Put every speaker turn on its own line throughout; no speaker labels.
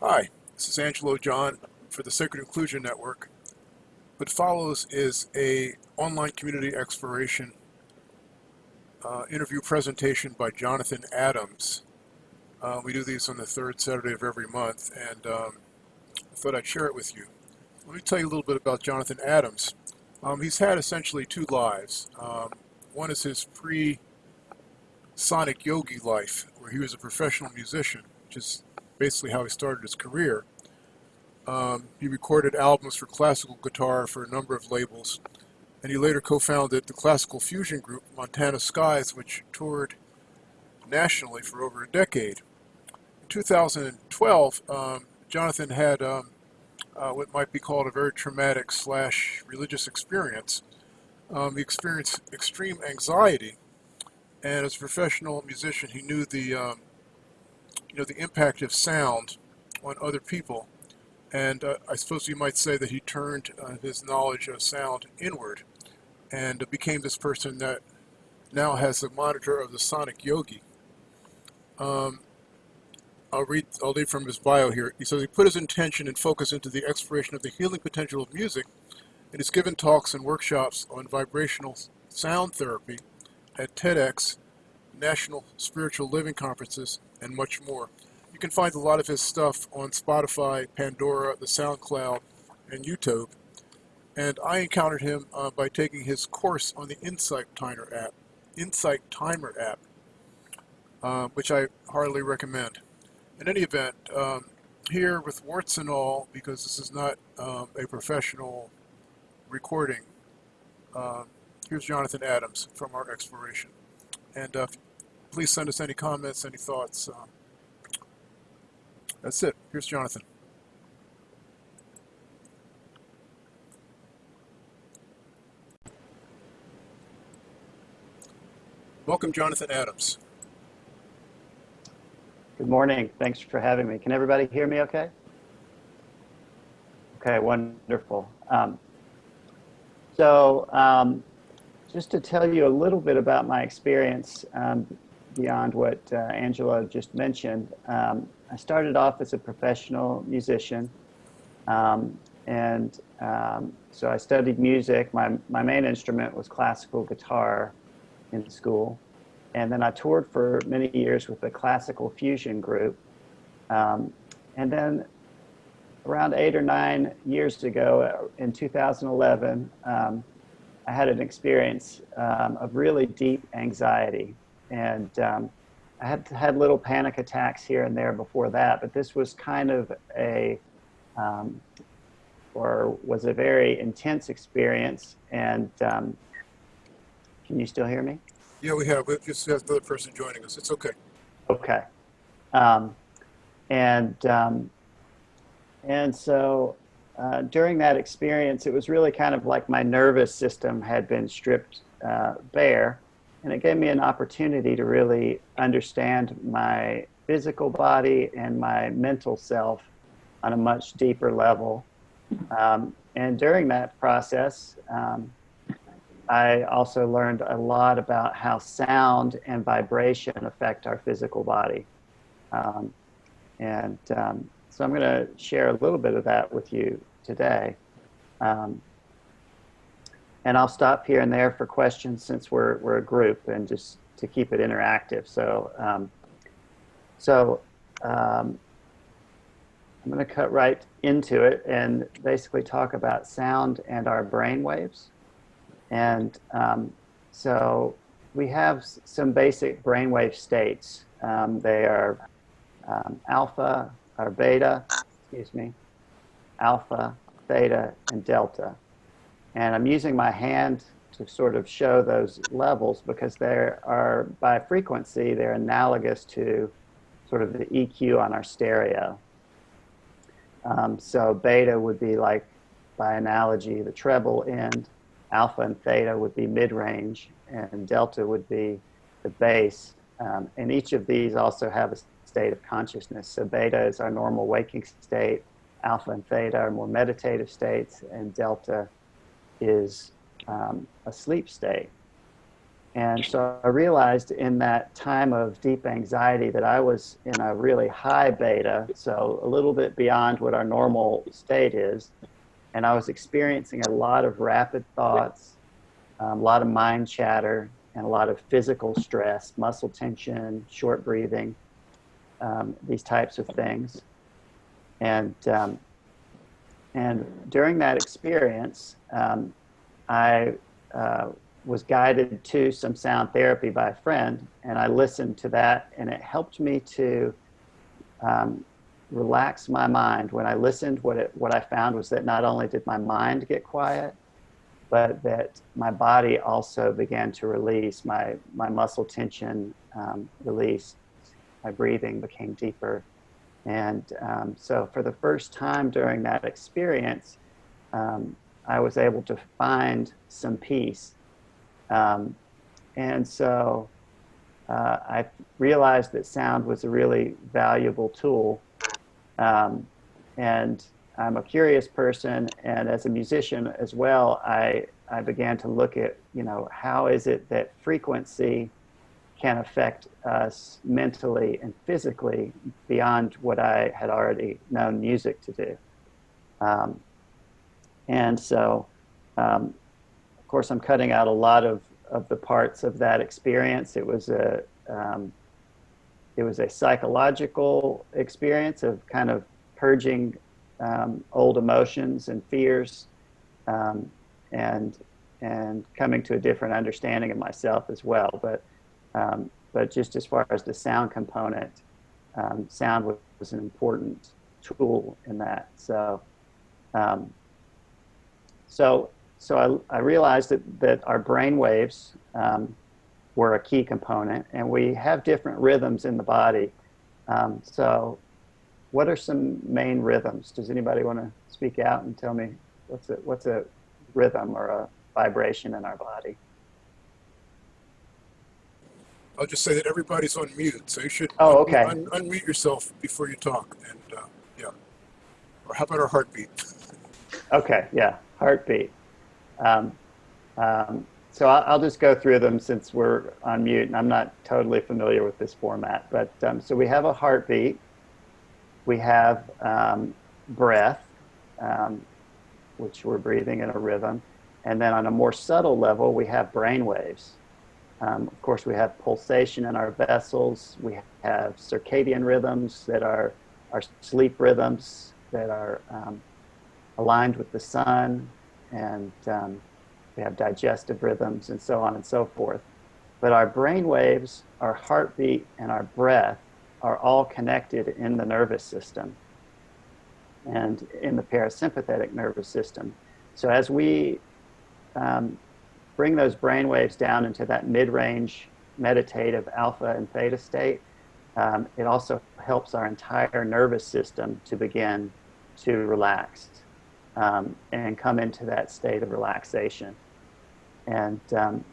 Hi, this is Angelo John for the Sacred Inclusion Network. What follows is a online community exploration uh, interview presentation by Jonathan Adams. Uh, we do these on the third Saturday of every month, and um, I thought I'd share it with you. Let me tell you a little bit about Jonathan Adams. Um, he's had essentially two lives. Um, one is his pre-Sonic Yogi life, where he was a professional musician, which is basically how he started his career. Um, he recorded albums for classical guitar for a number of labels, and he later co-founded the classical fusion group Montana Skies, which toured nationally for over a decade. In 2012, um, Jonathan had um, uh, what might be called a very traumatic slash religious experience. Um, he experienced extreme anxiety, and as a professional musician, he knew the um, you know the impact of sound on other people, and uh, I suppose you might say that he turned uh, his knowledge of sound inward, and became this person that now has the monitor of the sonic yogi. Um, I'll read, I'll read from his bio here. He says he put his intention and focus into the exploration of the healing potential of music and has given talks and workshops on vibrational sound therapy at TEDx, National Spiritual Living Conferences, and much more. You can find a lot of his stuff on Spotify, Pandora, the SoundCloud, and YouTube. And I encountered him uh, by taking his course on the Insight Timer app, Insight Timer app, uh, which I heartily recommend in any event, um, here with warts and all, because this is not um, a professional recording, uh, here's Jonathan Adams from our exploration. And uh, please send us any comments, any thoughts. Uh, that's it. Here's Jonathan. Welcome, Jonathan Adams.
Good morning. Thanks for having me. Can everybody hear me okay? Okay, wonderful. Um, so um, just to tell you a little bit about my experience um, beyond what uh, Angela just mentioned, um, I started off as a professional musician. Um, and um, so I studied music. My, my main instrument was classical guitar in school. And then I toured for many years with the classical fusion group. Um, and then around eight or nine years ago, uh, in 2011, um, I had an experience um, of really deep anxiety. And um, I had had little panic attacks here and there before that, but this was kind of a, um, or was a very intense experience. And um, can you still hear me?
Yeah, we have. We just have another person joining us. It's okay.
Okay. Um, and um, and so uh, during that experience, it was really kind of like my nervous system had been stripped uh, bare, and it gave me an opportunity to really understand my physical body and my mental self on a much deeper level. Um, and during that process, um, I also learned a lot about how sound and vibration affect our physical body. Um, and um, so I'm going to share a little bit of that with you today. Um, and I'll stop here and there for questions since we're, we're a group and just to keep it interactive. So, um, so um, I'm going to cut right into it and basically talk about sound and our brain waves. And um, so we have some basic brainwave states. Um, they are um, alpha or beta, excuse me, alpha, theta, and delta. And I'm using my hand to sort of show those levels because they are, by frequency, they're analogous to sort of the EQ on our stereo. Um, so beta would be like, by analogy, the treble end, alpha and theta would be mid-range, and delta would be the bass. Um, and each of these also have a state of consciousness. So beta is our normal waking state, alpha and theta are more meditative states, and delta is um, a sleep state. And so I realized in that time of deep anxiety that I was in a really high beta, so a little bit beyond what our normal state is. And I was experiencing a lot of rapid thoughts, um, a lot of mind chatter, and a lot of physical stress, muscle tension, short breathing, um, these types of things. And, um, and during that experience, um, I uh, was guided to some sound therapy by a friend, and I listened to that, and it helped me to um, relax my mind. When I listened, what, it, what I found was that not only did my mind get quiet, but that my body also began to release. My, my muscle tension um. My breathing became deeper. And um, so for the first time during that experience, um, I was able to find some peace. Um, and so uh, I realized that sound was a really valuable tool. Um, and I'm a curious person, and as a musician as well, I, I began to look at, you know, how is it that frequency can affect us mentally and physically beyond what I had already known music to do. Um, and so, um, of course, I'm cutting out a lot of, of the parts of that experience. It was a, um, it was a psychological experience of kind of purging um, old emotions and fears um, and and coming to a different understanding of myself as well. But um, but just as far as the sound component, um, sound was, was, an important tool in that. So um, so so I, I realized that that our brain waves um, were a key component, and we have different rhythms in the body. so what are some main rhythms? Does anybody want to speak out and tell me what's a, what's a rhythm or a vibration in our body?
I'll just say that everybody's on mute, so you should
oh, okay.
un unmute yourself before you talk. And uh, yeah, or how about our heartbeat?
okay, yeah, heartbeat. Um, um, so I'll, I'll, just go through them since we're on mute, and I'm not totally familiar with this format. But um, so we have a heartbeat we have um, breath, um, which we're breathing in a rhythm. And then on a more subtle level, we have brain waves. Um, of course, we have pulsation in our vessels. We have circadian rhythms that are our sleep rhythms that are aligned with the sun. And um, we have digestive rhythms and so on and so forth. But our brain waves, our heartbeat, and our breath are all connected in the nervous system and in the parasympathetic nervous system. So as we um, bring those brain waves down into that mid-range meditative alpha and theta state, um, it also helps our entire nervous system to begin to relax um, and come into that state of relaxation. And um,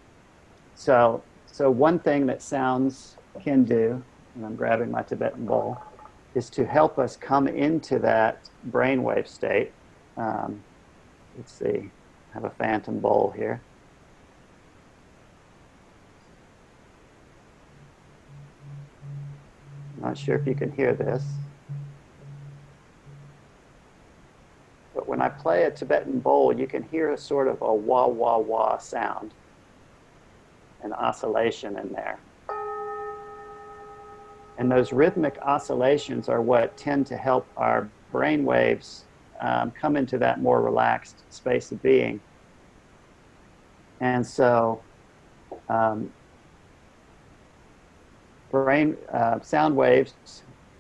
so, so one thing that sounds can do and I'm grabbing my Tibetan bowl, is to help us come into that brainwave state. Um, let's see, I have a phantom bowl here. Not sure if you can hear this. But when I play a Tibetan bowl, you can hear a sort of a wah, wah, wah sound, an oscillation in there. And those rhythmic oscillations are what tend to help our brain waves um, come into that more relaxed space of being. And so um, brain uh, sound waves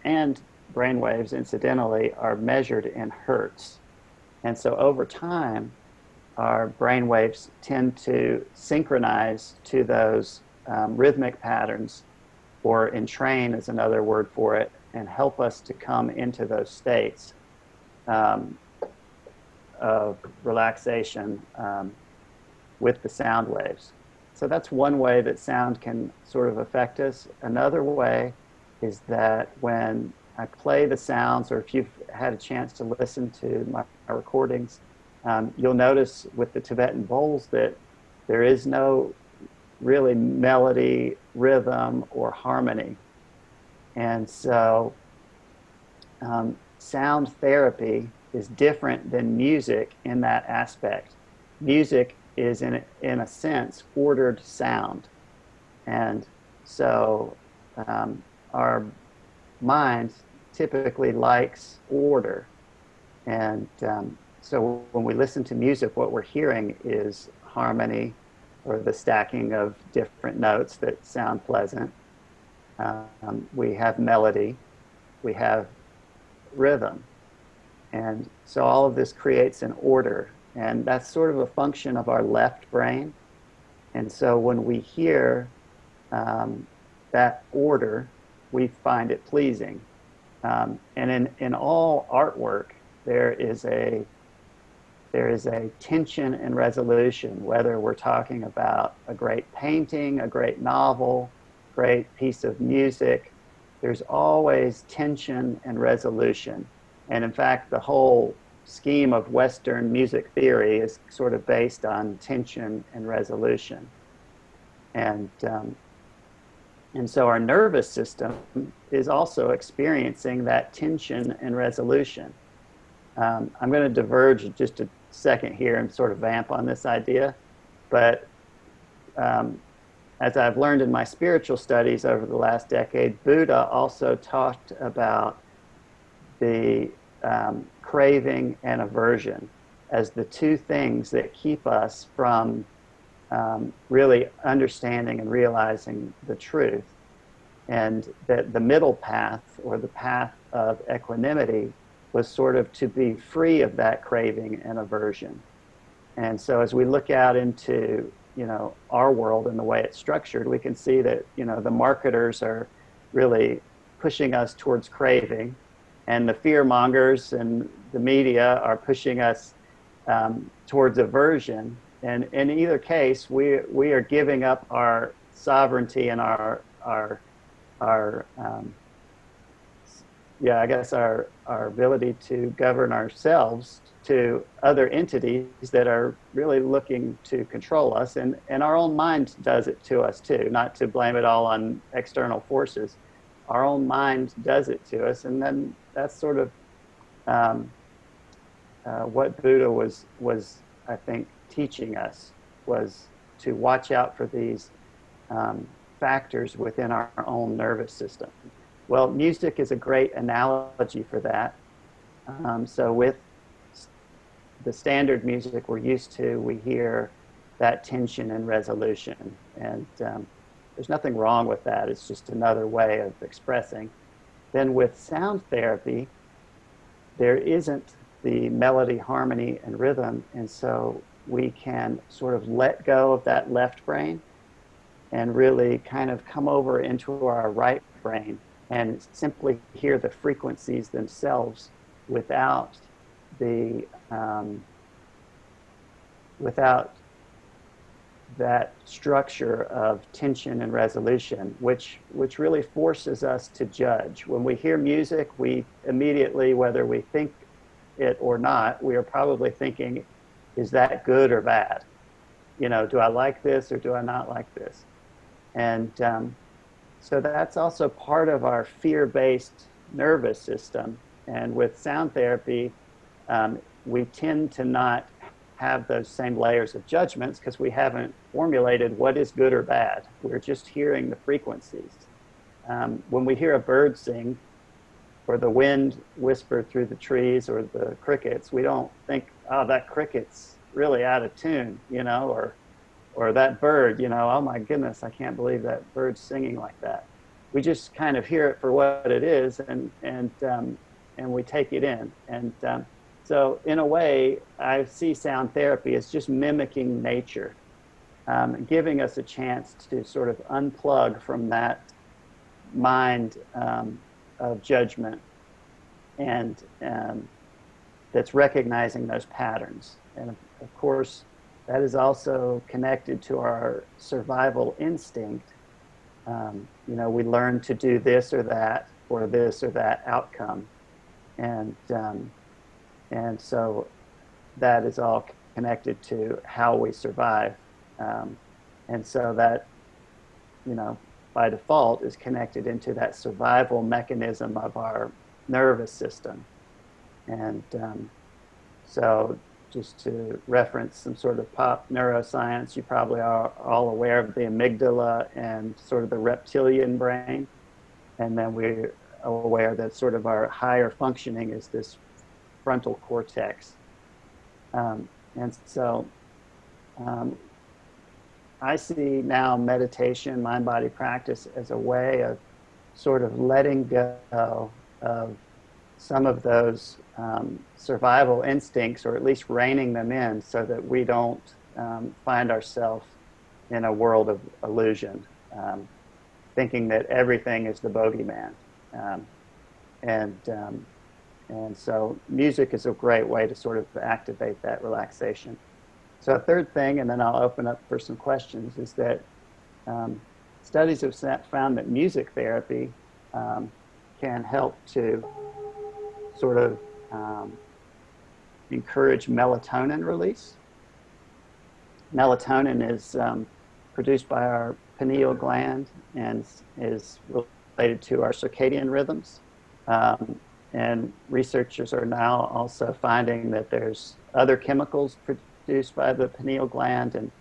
and brain waves, incidentally, are measured in hertz. And so over time, our brain waves tend to synchronize to those um, rhythmic patterns or entrain is another word for it, and help us to come into those states um, of relaxation um, with the sound waves. So that's one way that sound can sort of affect us. Another way is that when I play the sounds, or if you've had a chance to listen to my, my recordings, um, you'll notice with the Tibetan bowls that there is no really melody, rhythm, or harmony. And so, um, sound therapy is different than music in that aspect. Music is, in, in a sense, ordered sound. And so, um, our mind typically likes order. And um, so when we listen to music, what we're hearing is harmony or the stacking of different notes that sound pleasant. Um, we have melody, we have rhythm. And so all of this creates an order. And that's sort of a function of our left brain. And so when we hear um, that order, we find it pleasing. Um, and in, in all artwork, there is a there is a tension and resolution, whether we're talking about a great painting, a great novel, great piece of music, there's always tension and resolution. And in fact, the whole scheme of Western music theory is sort of based on tension and resolution. And um, and so our nervous system is also experiencing that tension and resolution. Um, I'm going to diverge just a second here and sort of vamp on this idea, but um, as I've learned in my spiritual studies over the last decade, Buddha also talked about the um, craving and aversion as the two things that keep us from um, really understanding and realizing the truth. And that the middle path or the path of equanimity was sort of to be free of that craving and aversion. And so as we look out into, you know, our world and the way it's structured, we can see that, you know, the marketers are really pushing us towards craving and the fear mongers and the media are pushing us um, towards aversion and in either case, we, we are giving up our sovereignty and our, our, our um, yeah, I guess our, our ability to govern ourselves to other entities that are really looking to control us. And, and our own mind does it to us too, not to blame it all on external forces. Our own mind does it to us. And then that's sort of um, uh, what Buddha was, was, I think, teaching us was to watch out for these um, factors within our, own nervous system. Well, music is a great analogy for that. Um, so with the standard music we're used to, we hear that tension and resolution. And um, there's nothing wrong with that. It's just another way of expressing. Then with sound therapy, there isn't the melody, harmony, and rhythm. And so we can sort of let go of that left brain and really kind of come over into our right brain and simply hear the frequencies themselves without the um, without that structure of tension and resolution, which which really forces us to judge. When we hear music, we immediately, whether we think it or not, we are probably thinking is that good or bad? You know, do I like this or do I not like this? And um, so that's also part of our fear-based nervous system. And with sound therapy, um, we tend to not have those same layers of judgments because we haven't formulated what is good or bad. We're just hearing the frequencies. Um, when we hear a bird sing, or the wind whisper through the trees or the crickets, we don't think, oh, that cricket's really out of tune, you know, or, or that bird, you know, oh my goodness, I can't believe that bird's singing like that. We just kind of hear it for what it is and, and, um, and we take it in. And um, so in a way, I see sound therapy as just mimicking nature, um, giving us a chance to sort of unplug from that mind um, of judgment and um, that's recognizing those patterns. And of, of course, that is also connected to our survival instinct. Um, you know, we learn to do this or that for this or that outcome. And, um, and so that is all connected to how we survive. Um, and so that, you know, by default is connected into that survival mechanism of our nervous system. And um, so, just to reference some sort of pop neuroscience, you probably are all aware of the amygdala and sort of the reptilian brain. And then we're aware that sort of our higher functioning is this frontal cortex. Um, and so, um, I see now meditation, mind body practice as a way of sort of letting go of some of those um, survival instincts, or at least reining them in, so that we don't um, find ourselves in a world of illusion, um, thinking that everything is the bogeyman. Um, and, um, and so music is a great way to sort of activate that relaxation. So a third thing, and then I'll open up for some questions, is that um, studies have found that music therapy um, can help to sort of um, encourage melatonin release. Melatonin is um, produced by our pineal gland and is related to our circadian rhythms. Um, and researchers are now also finding that there's other chemicals produced by the pineal gland, and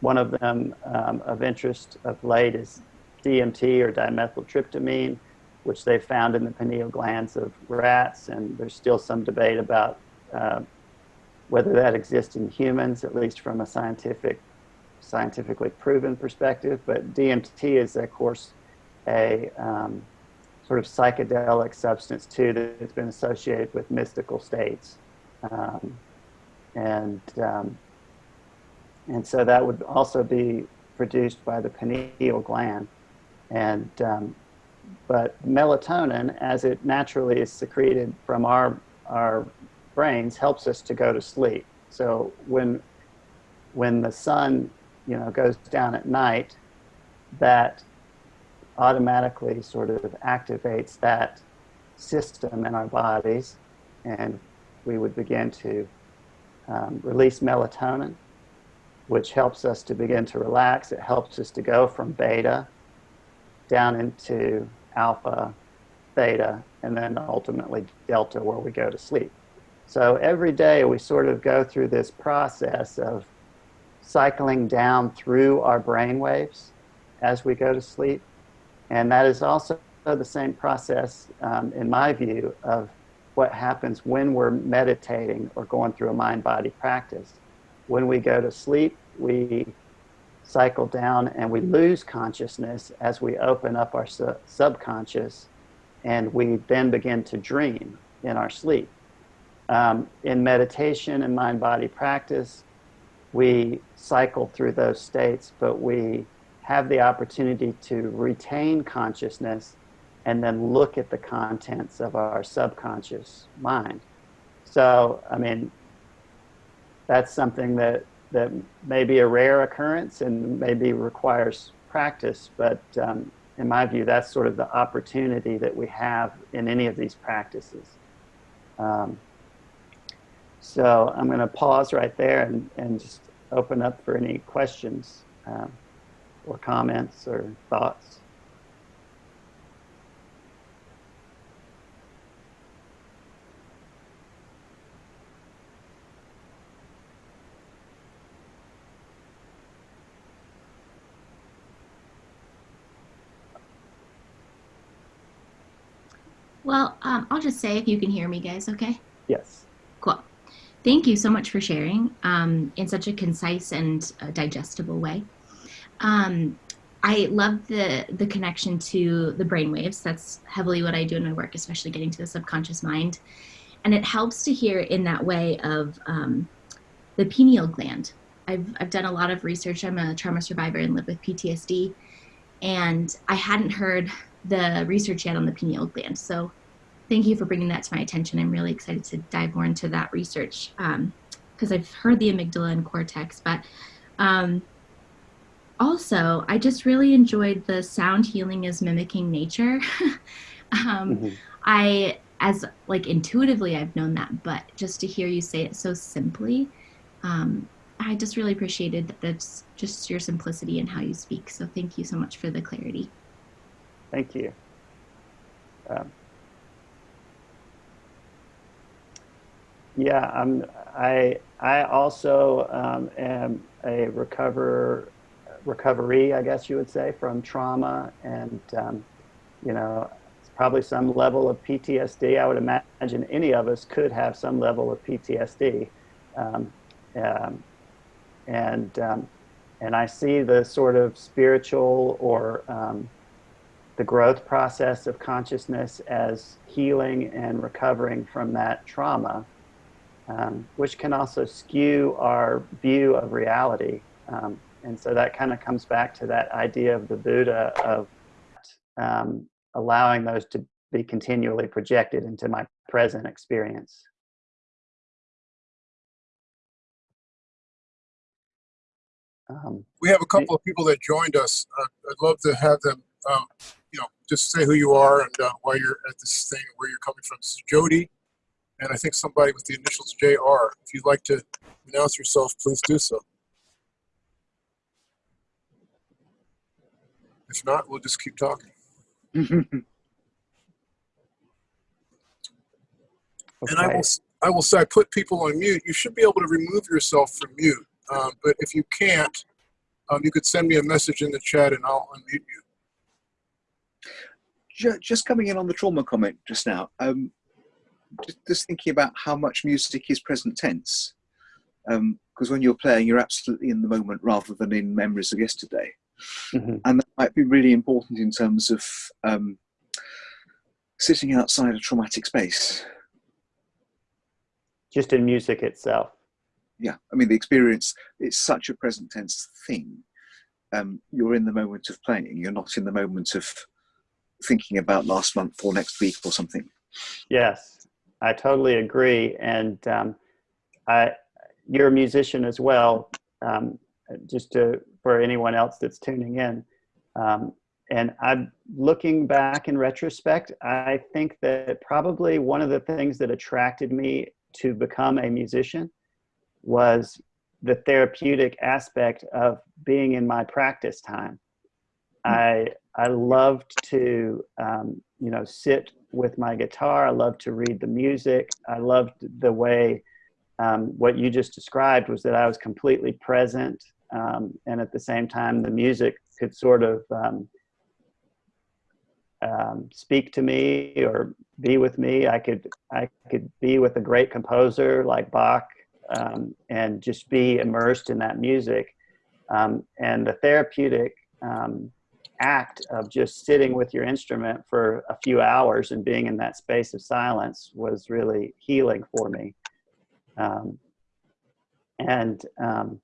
one of them um, of interest of late is DMT or dimethyltryptamine, which they found in the pineal glands of rats, and there's still some debate about uh, whether that exists in humans, at least from a scientific, scientifically proven perspective. But DMT is, of course, a um, sort of psychedelic substance too that's been associated with mystical states, um, and um, and so that would also be produced by the pineal gland, and um, but melatonin, as it naturally is secreted from our, our brains, helps us to go to sleep. So when, when the sun you know, goes down at night, that automatically sort of activates that system in our bodies, and we would begin to um, release melatonin, which helps us to begin to relax. It helps us to go from beta down into alpha, theta, and then ultimately delta where we go to sleep. So every day we sort of go through this process of cycling down through our brain waves as we go to sleep. And that is also the same process, um, in my view, of what happens when we're meditating or going through a mind body practice. When we go to sleep, we cycle down and we lose consciousness as we open up our su subconscious and we then begin to dream in our sleep. Um, in meditation and mind body practice, we cycle through those states, but we have the opportunity to retain consciousness and then look at the contents of our subconscious mind. So, I mean, that's something that that may be a rare occurrence and maybe requires practice, but um, in my view, that's sort of the opportunity that we have in any of these practices. Um, so I'm going to pause right there and, and just open up for any questions um, or comments or thoughts.
Well, um, I'll just say if you can hear me, guys, okay?
Yes.
Cool. Thank you so much for sharing um, in such a concise and uh, digestible way. Um, I love the the connection to the brain waves. That's heavily what I do in my work, especially getting to the subconscious mind. And it helps to hear in that way of um, the pineal gland. I've, I've done a lot of research. I'm a trauma survivor and live with PTSD. And I hadn't heard the research yet on the pineal gland. So thank you for bringing that to my attention. I'm really excited to dive more into that research because um, I've heard the amygdala and cortex, but um, also I just really enjoyed the sound healing is mimicking nature. um, mm-hmm. I, as like intuitively, I've known that, but just to hear you say it so simply, um, I just really appreciated that that's just your simplicity and how you speak. So thank you so much for the clarity.
Thank you. Um, yeah, I'm, I, I also um, am a recover, recovery, I guess you would say, from trauma. And, um, you know, it's probably some level of PTSD. I would imagine any of us could have some level of PTSD. Um, um, and, um, and I see the sort of spiritual or um, the growth process of consciousness as healing and recovering from that trauma, um, which can also skew our view of reality. Um, and so that kind of comes back to that idea of the Buddha of um, allowing those to be continually projected into my present experience. Um,
We have a couple of people that joined us. Uh, I'd love to have them, um, you know, just say who you are and uh, why you're at this thing, where you're coming from. This is Jody, and I think somebody with the initials JR. If you'd like to announce yourself, please do so. If not, we'll just keep talking. And I will, I will say, I put people on mute. You should be able to remove yourself from mute. Um, but if you can't, um, you could send me a message in the chat and I'll unmute you.
Ju- just coming in on the trauma comment just now, um, just, just thinking about how much music is present tense. Because when you're playing, you're absolutely in the moment rather than in memories of yesterday.
Mhm.
And that might be really important in terms of um, sitting outside a traumatic space.
Just in music itself.
Yeah, I mean, the experience, it's such a present tense thing. Um, you're in the moment of playing, you're not in the moment of thinking about last month or next week or something.
Yes, I totally agree. And um, I, you're a musician as well. Um, just to for anyone else that's tuning in, um, and I'm looking back in retrospect. I think that probably one of the things that attracted me to become a musician was the therapeutic aspect of being in my practice time. I I loved to um, you know sit with my guitar. I loved to read the music. I loved the way um, what you just described was that I was completely present, um, and at the same time, the music could sort of um, um, speak to me or be with me. I could I could be with a great composer like Bach um, and just be immersed in that music. And the therapeutic um, act of just sitting with your instrument for a few hours and being in that space of silence was really healing for me. Um, and um,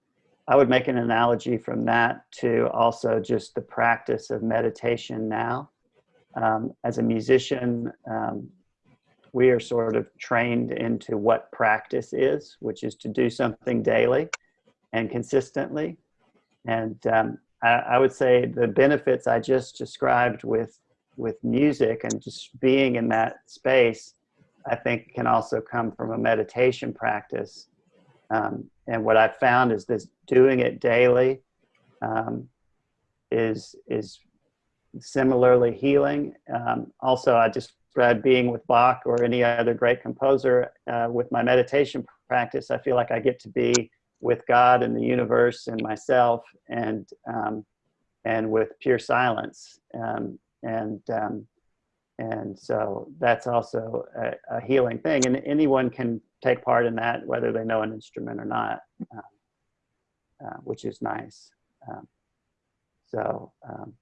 I would make an analogy from that to also just the practice of meditation now. Um, as a musician, um, we are sort of trained into what practice is, which is to do something daily and consistently. And um, I, would say the benefits I just described with with music and just being in that space, I think can also come from a meditation practice. Um, and what I've found is this doing it daily um, is is similarly healing. Um, also, I just read being with Bach or any other great composer uh, with my meditation practice. I feel like I get to be with God and the universe and myself, and um, and with pure silence. Um, and um, and so that's also a, a, healing thing, and anyone can take part in that, whether they know an instrument or not, uh, uh, which is nice. Um, so um,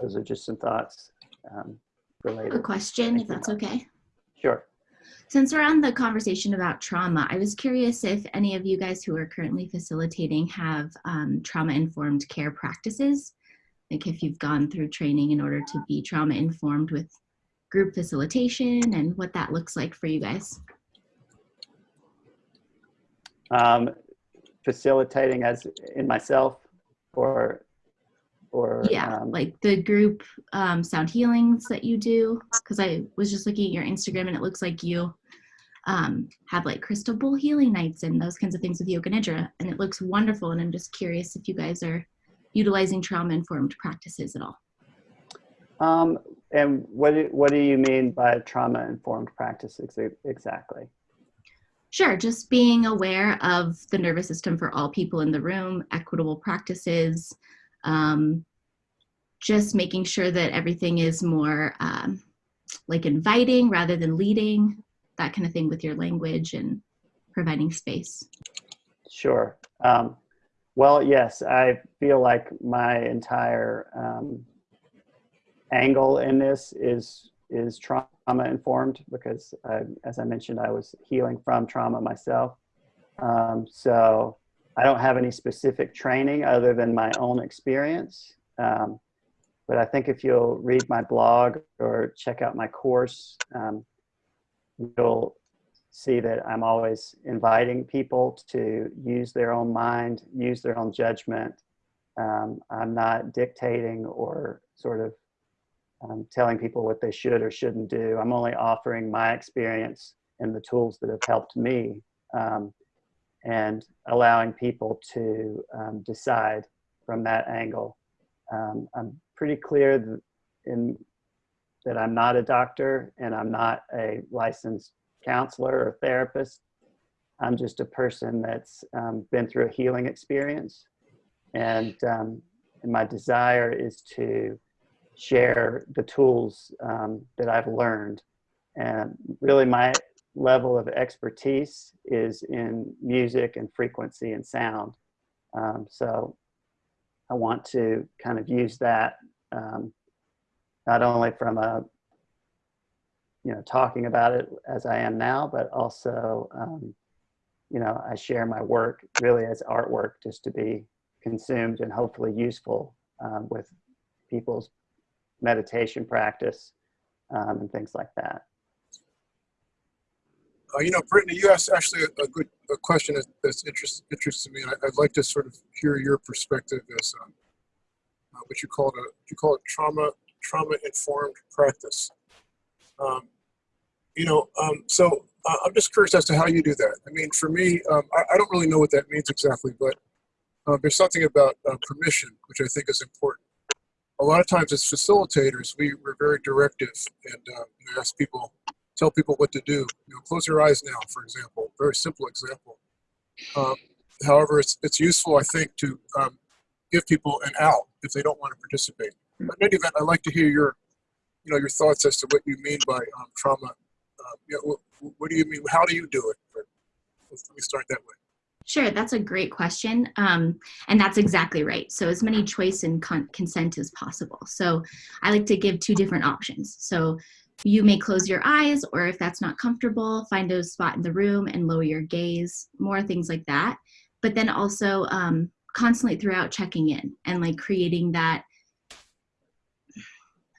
those are just some thoughts um, related.
A question, if that's okay.
Sure.
Since we're on the conversation about trauma, I was curious if any of you guys who are currently facilitating have um, trauma informed care practices. Like if you've gone through training in order to be trauma informed with group facilitation and what that looks like for you guys.
Um, facilitating as in myself or or
Yeah,
um,
like the group um, sound healings that you do. Because I was just looking at your Instagram and it looks like you um, have like crystal bowl healing nights and those kinds of things with yoga nidra and it looks wonderful and i'm just curious if you guys are utilizing trauma informed practices at all
Um, and what do, what do you mean by trauma informed practice exa- exactly?
Sure, just being aware of the nervous system for all people in the room, equitable practices, um, just making sure that everything is more um, like inviting rather than leading, that kind of thing with your language and providing space.
Sure. Um, well, yes, I feel like my entire um, angle in this is is trauma informed because, I, as I mentioned, I was healing from trauma myself. Um, so I don't have any specific training other than my own experience. Um, but I think if you'll read my blog or check out my course, um, you'll see that I'm always inviting people to use their own mind, use their own judgment. Um, I'm not dictating or sort of um, telling people what they should or shouldn't do. I'm only offering my experience and the tools that have helped me um, and allowing people to um, decide from that angle. Um, I'm pretty clear that, in, that I'm not a doctor and I'm not a licensed counselor or therapist. I'm just a person that's um, been through a healing experience. And, um, and my desire is to share the tools um, that I've learned. And really, my level of expertise is in music and frequency and sound. Um, so I want to kind of use that um, not only from a you know talking about it as I am now, but also um, you know I share my work really as artwork just to be consumed and hopefully useful um, with people's meditation practice um, and things like that.
Uh, you know, Brittany, you asked actually a, a good a question that, that's interest, interested me, and I, would like to sort of hear your perspective as um, uh, what you call it a you call it trauma trauma informed practice. Um, you know, um, so uh, I'm just curious as to how you do that. I mean, for me, um, I, I, don't really know what that means exactly, but uh, there's something about uh, permission which I think is important. A lot of times, as facilitators, we, we're very directive and uh, ask people tell people what to do. You know, close your eyes now, for example. Very simple example. Um, however, it's it's useful, I think, to um, give people an out if they don't want to participate. But in any event, I'd like to hear your, you know, your thoughts as to what you mean by um, trauma. Uh, you know, what, what, do you mean? How do you do it? Let me start that way.
Sure, that's a great question. Um, and that's exactly right. So, as many choice and con consent as possible. So, I like to give two different options. So, you may close your eyes, or if that's not comfortable, find a spot in the room and lower your gaze, more things like that. But then also um, constantly throughout checking in and like creating that.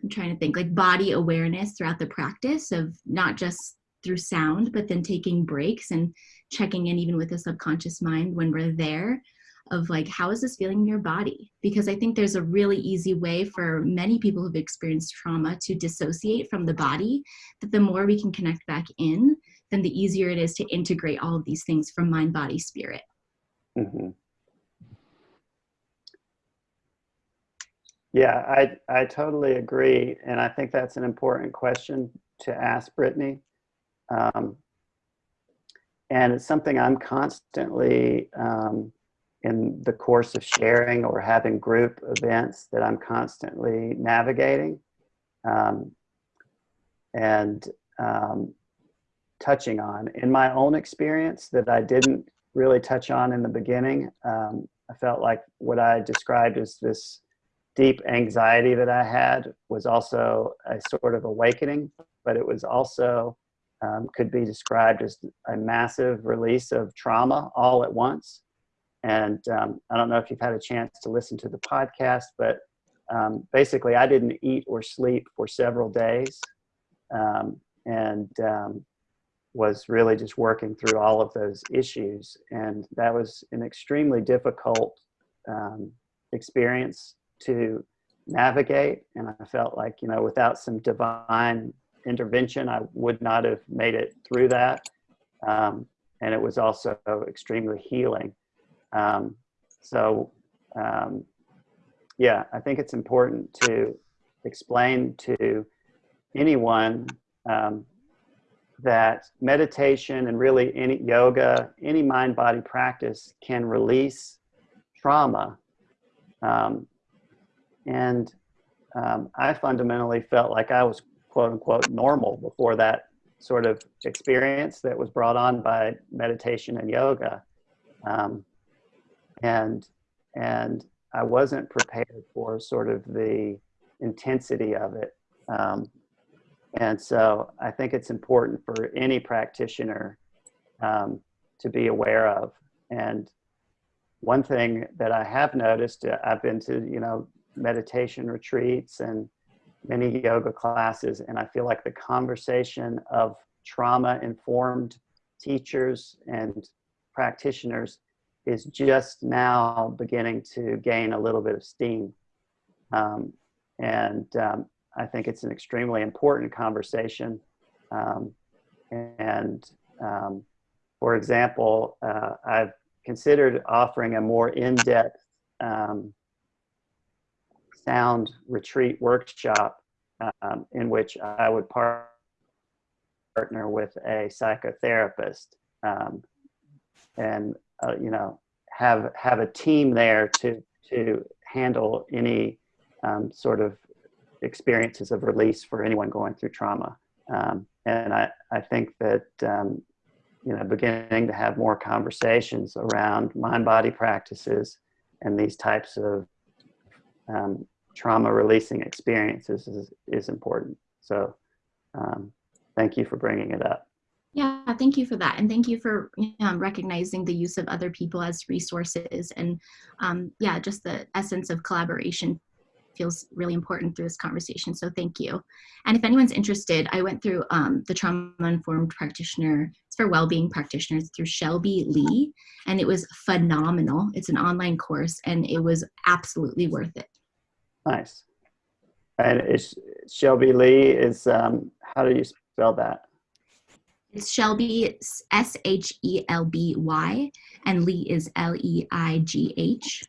I'm trying to think like body awareness throughout the practice of not just through sound, but then taking breaks and checking in even with the subconscious mind when we're there of like how is this feeling in your body? Because i think there's a really easy way for many people who've experienced trauma to dissociate from the body that the more we can connect back in then the easier it is to integrate all of these things from mind body spirit.
Mm-hmm. yeah i i totally agree and i think that's an important question to ask brittany. Um, and it's something i'm constantly um, in the course of sharing or having group events that I'm constantly navigating um, and um, touching on. In my own experience, that I didn't really touch on in the beginning, um, I felt like what I described as this deep anxiety that I had was also a sort of awakening, but it was also um, could be described as a massive release of trauma all at once. And um, I don't know if you've had a chance to listen to the podcast, but um, basically, I didn't eat or sleep for several days um, and um, was really just working through all of those issues. And that was an extremely difficult um, experience to navigate. And I felt like, you know, without some divine intervention, I would not have made it through that. um, and it was also extremely healing. Um, so, um, yeah, I think it's important to explain to anyone um, that meditation and really any yoga, any mind body practice can release trauma. Um, and um, I fundamentally felt like I was quote unquote normal before that sort of experience that was brought on by meditation and yoga. Um, and, and I wasn't prepared for sort of the intensity of it. Um, and so I think it's important for any practitioner um, to be aware of. And one thing that I have noticed, uh, I've been to, you know, meditation retreats and many yoga classes, and I feel like the conversation of trauma informed teachers and practitioners is just now beginning to gain a little bit of steam. Um, and um, I think it's an extremely important conversation. Um, and um, for example, uh, I've considered offering a more in-depth um, sound retreat workshop um, in which I would par partner with a psychotherapist and uh, you know have have a team there to to handle any um, sort of experiences of release for anyone going through trauma. Um, and I, I think that, um, you know, beginning to have more conversations around mind body practices and these types of um, trauma releasing experiences is, is important. So um, thank you for bringing it up.
Yeah, thank you for that. And thank you for um, recognizing the use of other people as resources and um, yeah, just the essence of collaboration feels really important through this conversation. So thank you. And if anyone's interested, I went through um, the trauma-informed practitioner, it's for well-being practitioners through Shelby Leigh, and it was phenomenal. It's an online course and it was absolutely worth it.
Nice. And is Shelby Leigh is, um, how do you spell that?
It's Shelby, S-H-E-L-B-Y, and Leigh is L-E-I-G-H.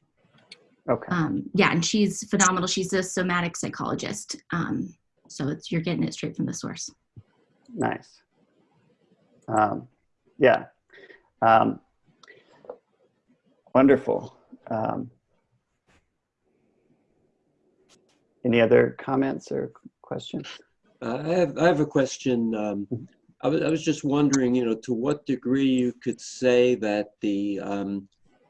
Okay.
Um, yeah, and she's phenomenal. She's a somatic psychologist. Um, so it's, you're getting it straight from the source.
Nice. Um, yeah. Um, wonderful. Um, any other comments or questions?
Uh, I have I have a question. Um, I was I was just wondering, you know, to what degree you could say that the um,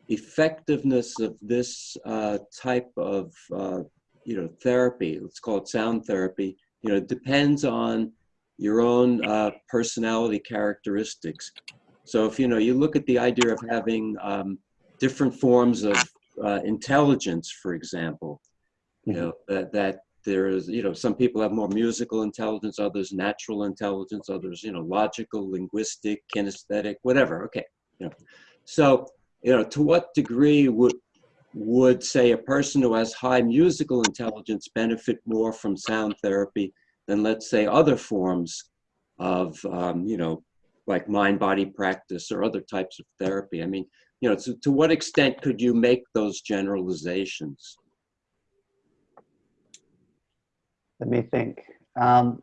effectiveness of this uh, type of uh, you know therapy, let's call it sound therapy, you know, depends on your own uh, personality characteristics. So if you know you look at the idea of having um, different forms of uh, intelligence, for example, you know that that there is you know some people have more musical intelligence, others natural intelligence, others you know logical, linguistic, kinesthetic, whatever. Okay, you know, so you know, to what degree would would say a person who has high musical intelligence benefit more from sound therapy than let's say other forms of um, you know like mind body practice or other types of therapy i mean you know to, to what extent could you make those generalizations
Let me think. Um,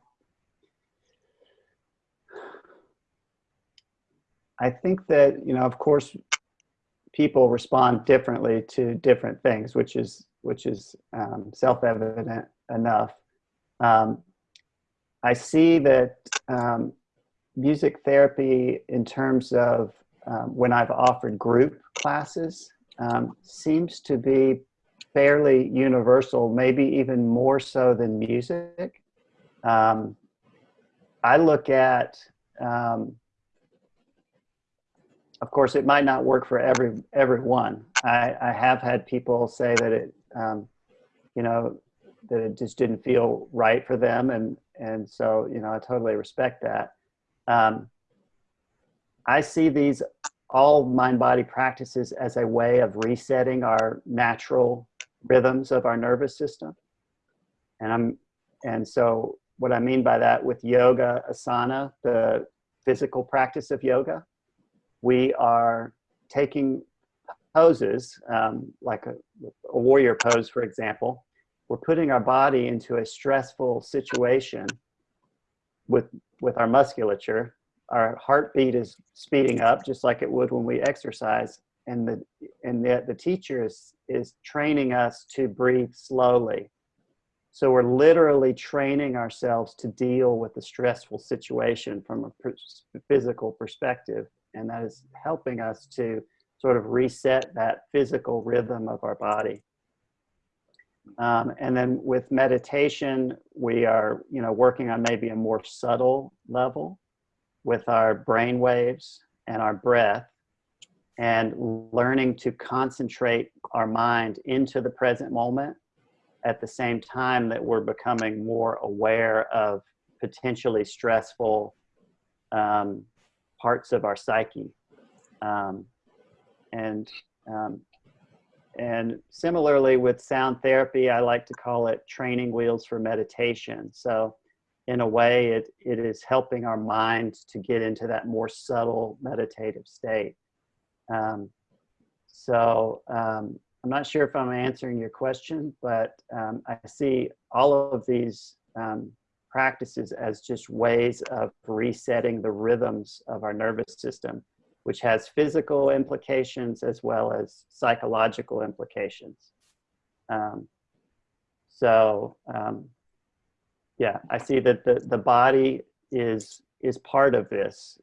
I think that, you know, of course, people respond differently to different things, which is which is um, self-evident enough. Um, I see that um, music therapy, in terms of um, when I've offered group classes, um, seems to be fairly universal, maybe even more so than music. Um, I look at of course, it might not work for every everyone. I, I have had people say that it, um, you know, that it just didn't feel right for them, and and so you know, I totally respect that. Um, I see these all mind body practices as a way of resetting our natural rhythms of our nervous system, and I'm and so what I mean by that with yoga asana, the physical practice of yoga we are taking poses, um, like a, a warrior pose, for example. We're putting our body into a stressful situation with, with our musculature. Our heartbeat is speeding up just like it would when we exercise. And the, and the, the teacher is, is training us to breathe slowly. So we're literally training ourselves to deal with the stressful situation from a physical perspective. And that is helping us to sort of reset that physical rhythm of our body. Um, and then with meditation, we are, you know, working on maybe a more subtle level with our brain waves and our breath and learning to concentrate our mind into the present moment at the same time that we're becoming more aware of potentially stressful um, parts of our psyche. Um, and um, and similarly with sound therapy, I like to call it training wheels for meditation. So in a way, it, it is helping our mind to get into that more subtle meditative state. Um, so um, I'm not sure if I'm answering your question, but um, I see all of these um, practices as just ways of resetting the rhythms of our nervous system which has physical implications as well as psychological implications. Um, so um, yeah, I see that the, the body is, is part of this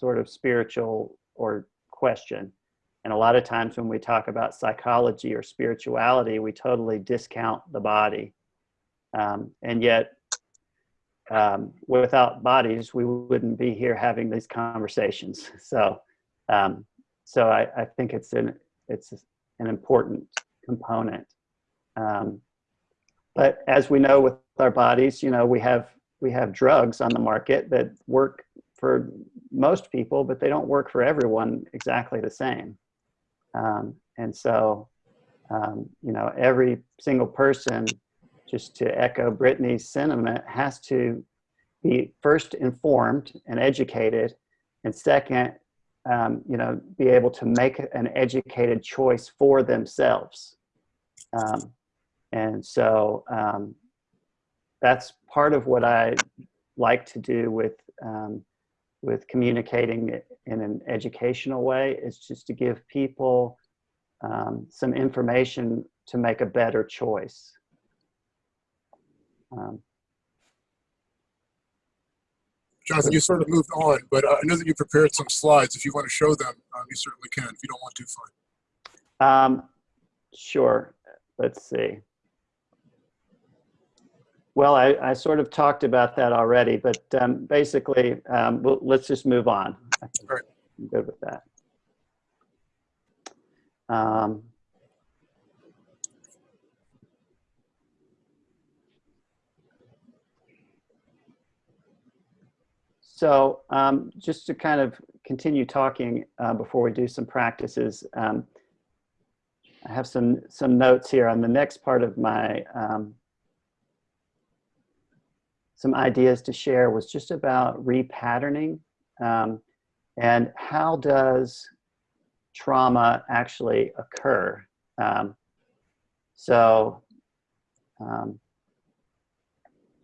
sort of spiritual or question. And a lot of times when we talk about psychology or spirituality, we totally discount the body. Um, and yet um, without bodies, we wouldn't be here having these conversations. So, um, so I, I, think it's an it's an important component. Um, but as we know with our bodies, you know, we have we have drugs on the market that work for most people, but they don't work for everyone exactly the same. Um, and so, um, you know, every single person just to echo Brittany's sentiment, has to be first informed and educated, and second, um, you know, be able to make an educated choice for themselves. Um, and so um, that's part of what I like to do with um, with communicating in an educational way is just to give people um, some information to make a better choice. Um,
Jonathan, you sort of moved on, but uh, I know that you prepared some slides. If you want to show them, um, you certainly can. If you don't want to, fine.
um, sure. Let's see. Well, I, I sort of talked about that already, but um, basically, um, we'll, let's just move on.
Right.
I'm good with that. Um, So um, just to kind of continue talking uh, before we do some practices, um, I have some, some notes here on the next part of my, um, some ideas to share was just about repatterning um, and how does trauma actually occur. Um, so um,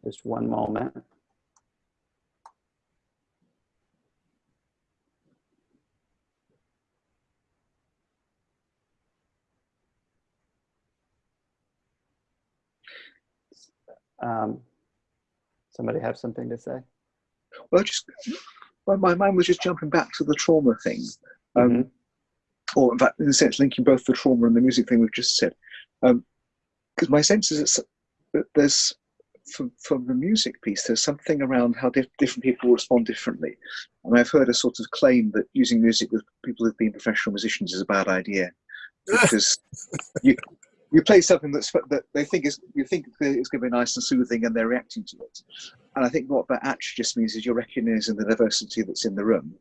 just one moment. Um, somebody have something to say?
Well, just well, my mind was just jumping back to the trauma thing, um,
Mhm.
or in fact, in a sense, linking both the trauma and the music thing we've just said. Because my sense is it's- that there's, from, from the music piece, there's something around how dif- different people respond differently. And I've heard a sort of claim that using music with people who've been professional musicians is a bad idea because you you play something that's that they think is you think is going to be nice and soothing, and they're reacting to it. And I think what that actually just means is you're recognizing the diversity that's in the room,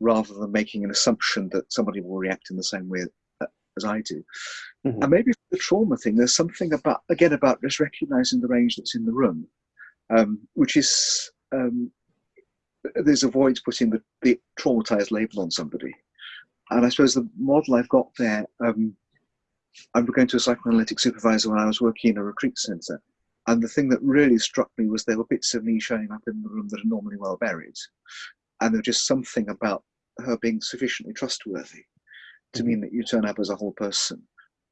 rather than making an assumption that somebody will react in the same way uh, as I do.
Mhm.
And maybe for the trauma thing, there's something about again about just recognizing the range that's in the room, um, which is um, there's a void putting the, the traumatized label on somebody. And I suppose the model I've got there, um, I going to a psychoanalytic supervisor when I was working in a retreat centre. And the thing that really struck me was there were bits of me showing up in the room that are normally well buried. And there was just something about her being sufficiently trustworthy to mean that you turn up as a whole person.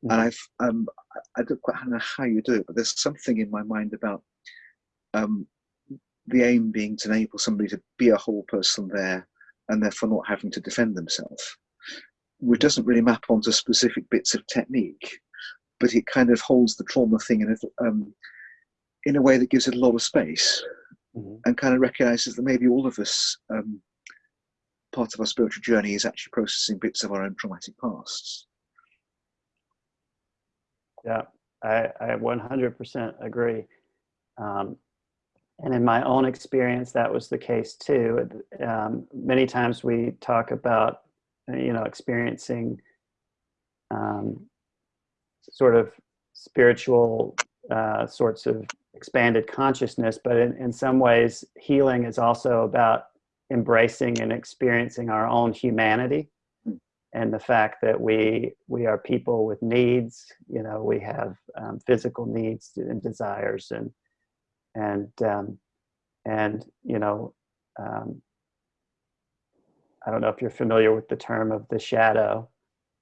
And I've, um, I I don't quite know how you do it, but there's something in my mind about um, the aim being to enable somebody to be a whole person there and therefore not having to defend themselves, which doesn't really map onto specific bits of technique, but it kind of holds the trauma thing in a, um, in a way that gives it a lot of space
Mhm.
and kind of recognizes that maybe all of us, um, part of our spiritual journey is actually processing bits of our own traumatic pasts.
Yeah, I, I 100% agree. Um, and in my own experience, that was the case too. Um, many times we talk about, you know, experiencing um, sort of spiritual uh, sorts of expanded consciousness, but in, in some ways, healing is also about embracing and experiencing our own humanity and the fact that we we are people with needs you know we have um, physical needs and desires and and um, and you know um, I don't know if you're familiar with the term of the shadow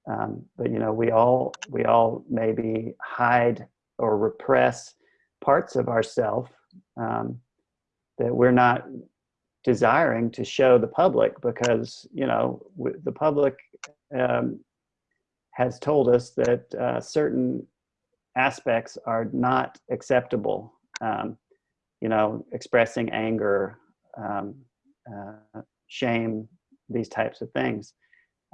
um, but you know we all we all maybe hide or repress parts of ourself um, that we're not desiring to show the public because you know the public um, has told us that uh, certain aspects are not acceptable. Um, you know, expressing anger, um, uh, shame, these types of things.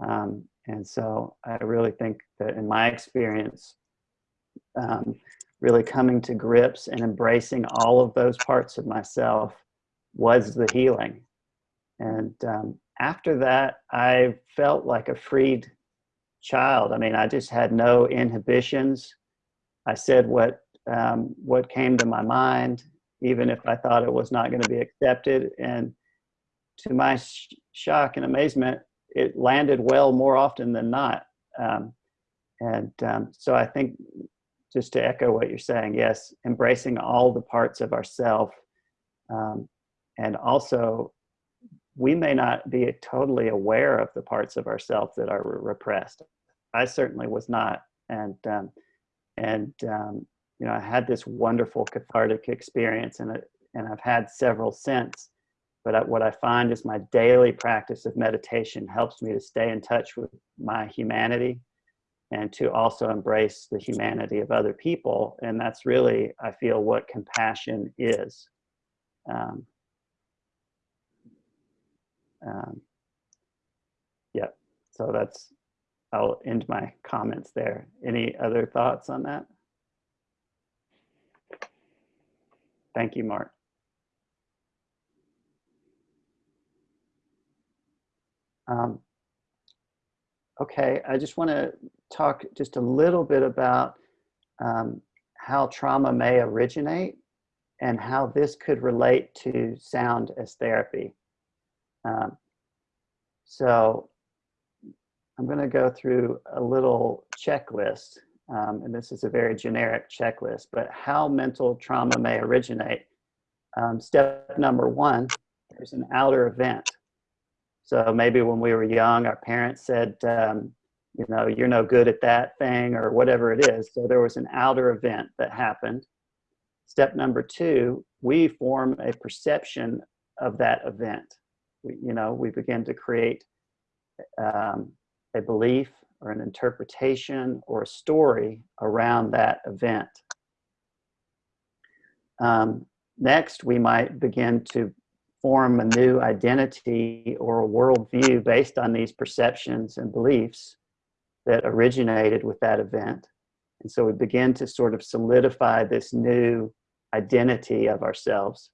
Um, and so I really think that in my experience, um, really coming to grips and embracing all of those parts of myself was the healing. And um, after that, I felt like a freed child. I mean, I just had no inhibitions. I said what um, what came to my mind, even if I thought it was not going to be accepted. And to my shock and amazement, it landed well more often than not. Um, and um, so I think, just to echo what you're saying, yes, embracing all the parts of ourself, um, and also we may not be totally aware of the parts of ourselves that are repressed. I certainly was not, and um, and um, you know I had this wonderful cathartic experience, and it, and I've had several since. But I, what I find is my daily practice of meditation helps me to stay in touch with my humanity, and to also embrace the humanity of other people, and that's really I feel what compassion is. Um, um, yeah, so that's, I'll end my comments there. Any other thoughts on that? Thank you, Mark. Um, okay, I just want to talk just a little bit about um, how trauma may originate and how this could relate to sound as therapy. Um, so I'm going to go through a little checklist, um, and this is a very generic checklist, but how mental trauma may originate. Um, step number one, there's an outer event. So maybe when we were young, our parents said, um, you know, you're no good at that thing or whatever it is. So there was an outer event that happened. Step number two, we form a perception of that event we, you know, we begin to create um, a belief or an interpretation or a story around that event. Um, next, we might begin to form a new identity or a worldview based on these perceptions and beliefs that originated with that event. And so we begin to sort of solidify this new identity of ourselves.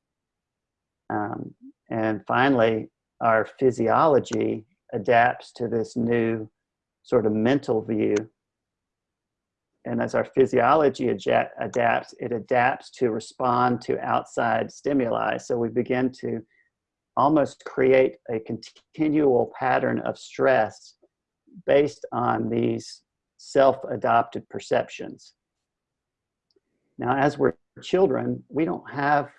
Um, and finally, our physiology adapts to this new sort of mental view. And as our physiology adapts, it adapts to respond to outside stimuli. So we begin to almost create a continual pattern of stress based on these self-adopted perceptions. Now, as we're children, we don't have,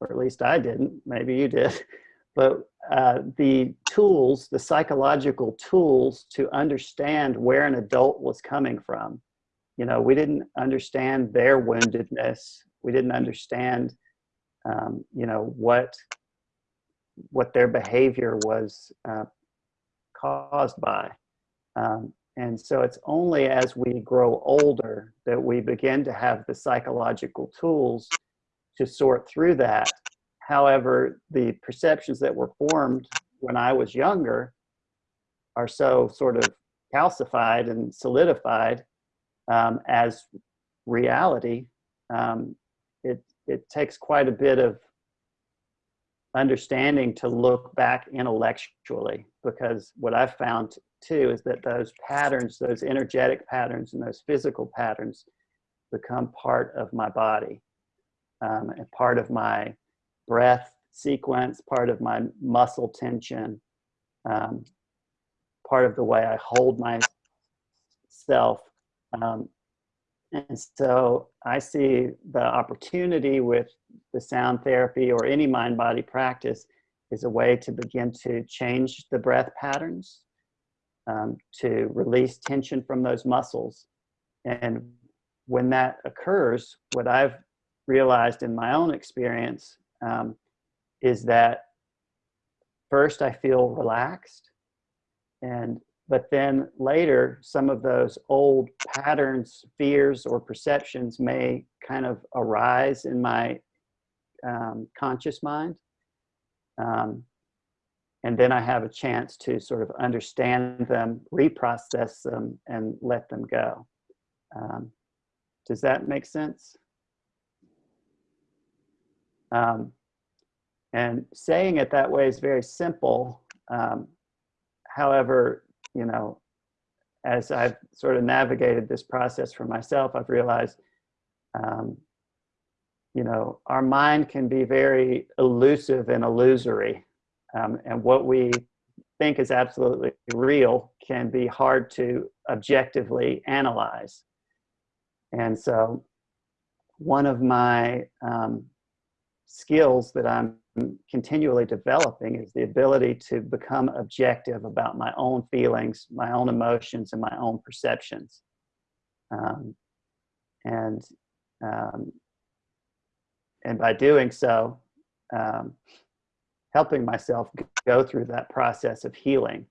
or at least I didn't, maybe you did, but uh, the tools, the psychological tools to understand where an adult was coming from. You know, we didn't understand their woundedness. We didn't understand, um, you know, what what their behavior was uh, caused by. Um, and so it's only as we grow older that we begin to have the psychological tools to sort through that. However, the perceptions that were formed when I was younger are so sort of calcified and solidified um, as reality. Um, it, it takes quite a bit of understanding to look back intellectually because what I've found too is that those patterns, those energetic patterns and those physical patterns become part of my body um, and part of my breath sequence, part of my muscle tension, um, part of the way I hold myself. Um, and so I see the opportunity with the sound therapy or any mind body practice is a way to begin to change the breath patterns, um, to release tension from those muscles. And when that occurs, what I've realized in my own experience um, is that first I feel relaxed and but then later some of those old patterns fears or perceptions may kind of arise in my um, conscious mind um, and then I have a chance to sort of understand them, reprocess them, and let them go. Um, does that make sense? Um, and saying it that way is very simple. Um, however, you know, as I've sort of navigated this process for myself, I've realized, um, you know, our mind can be very elusive and illusory. Um, and what we think is absolutely real can be hard to objectively analyze. And so one of my um, skills that I'm continually developing is the ability to become objective about my own feelings, my own emotions, and my own perceptions. Um, and um, and by doing so, um, helping myself go through that process of healing.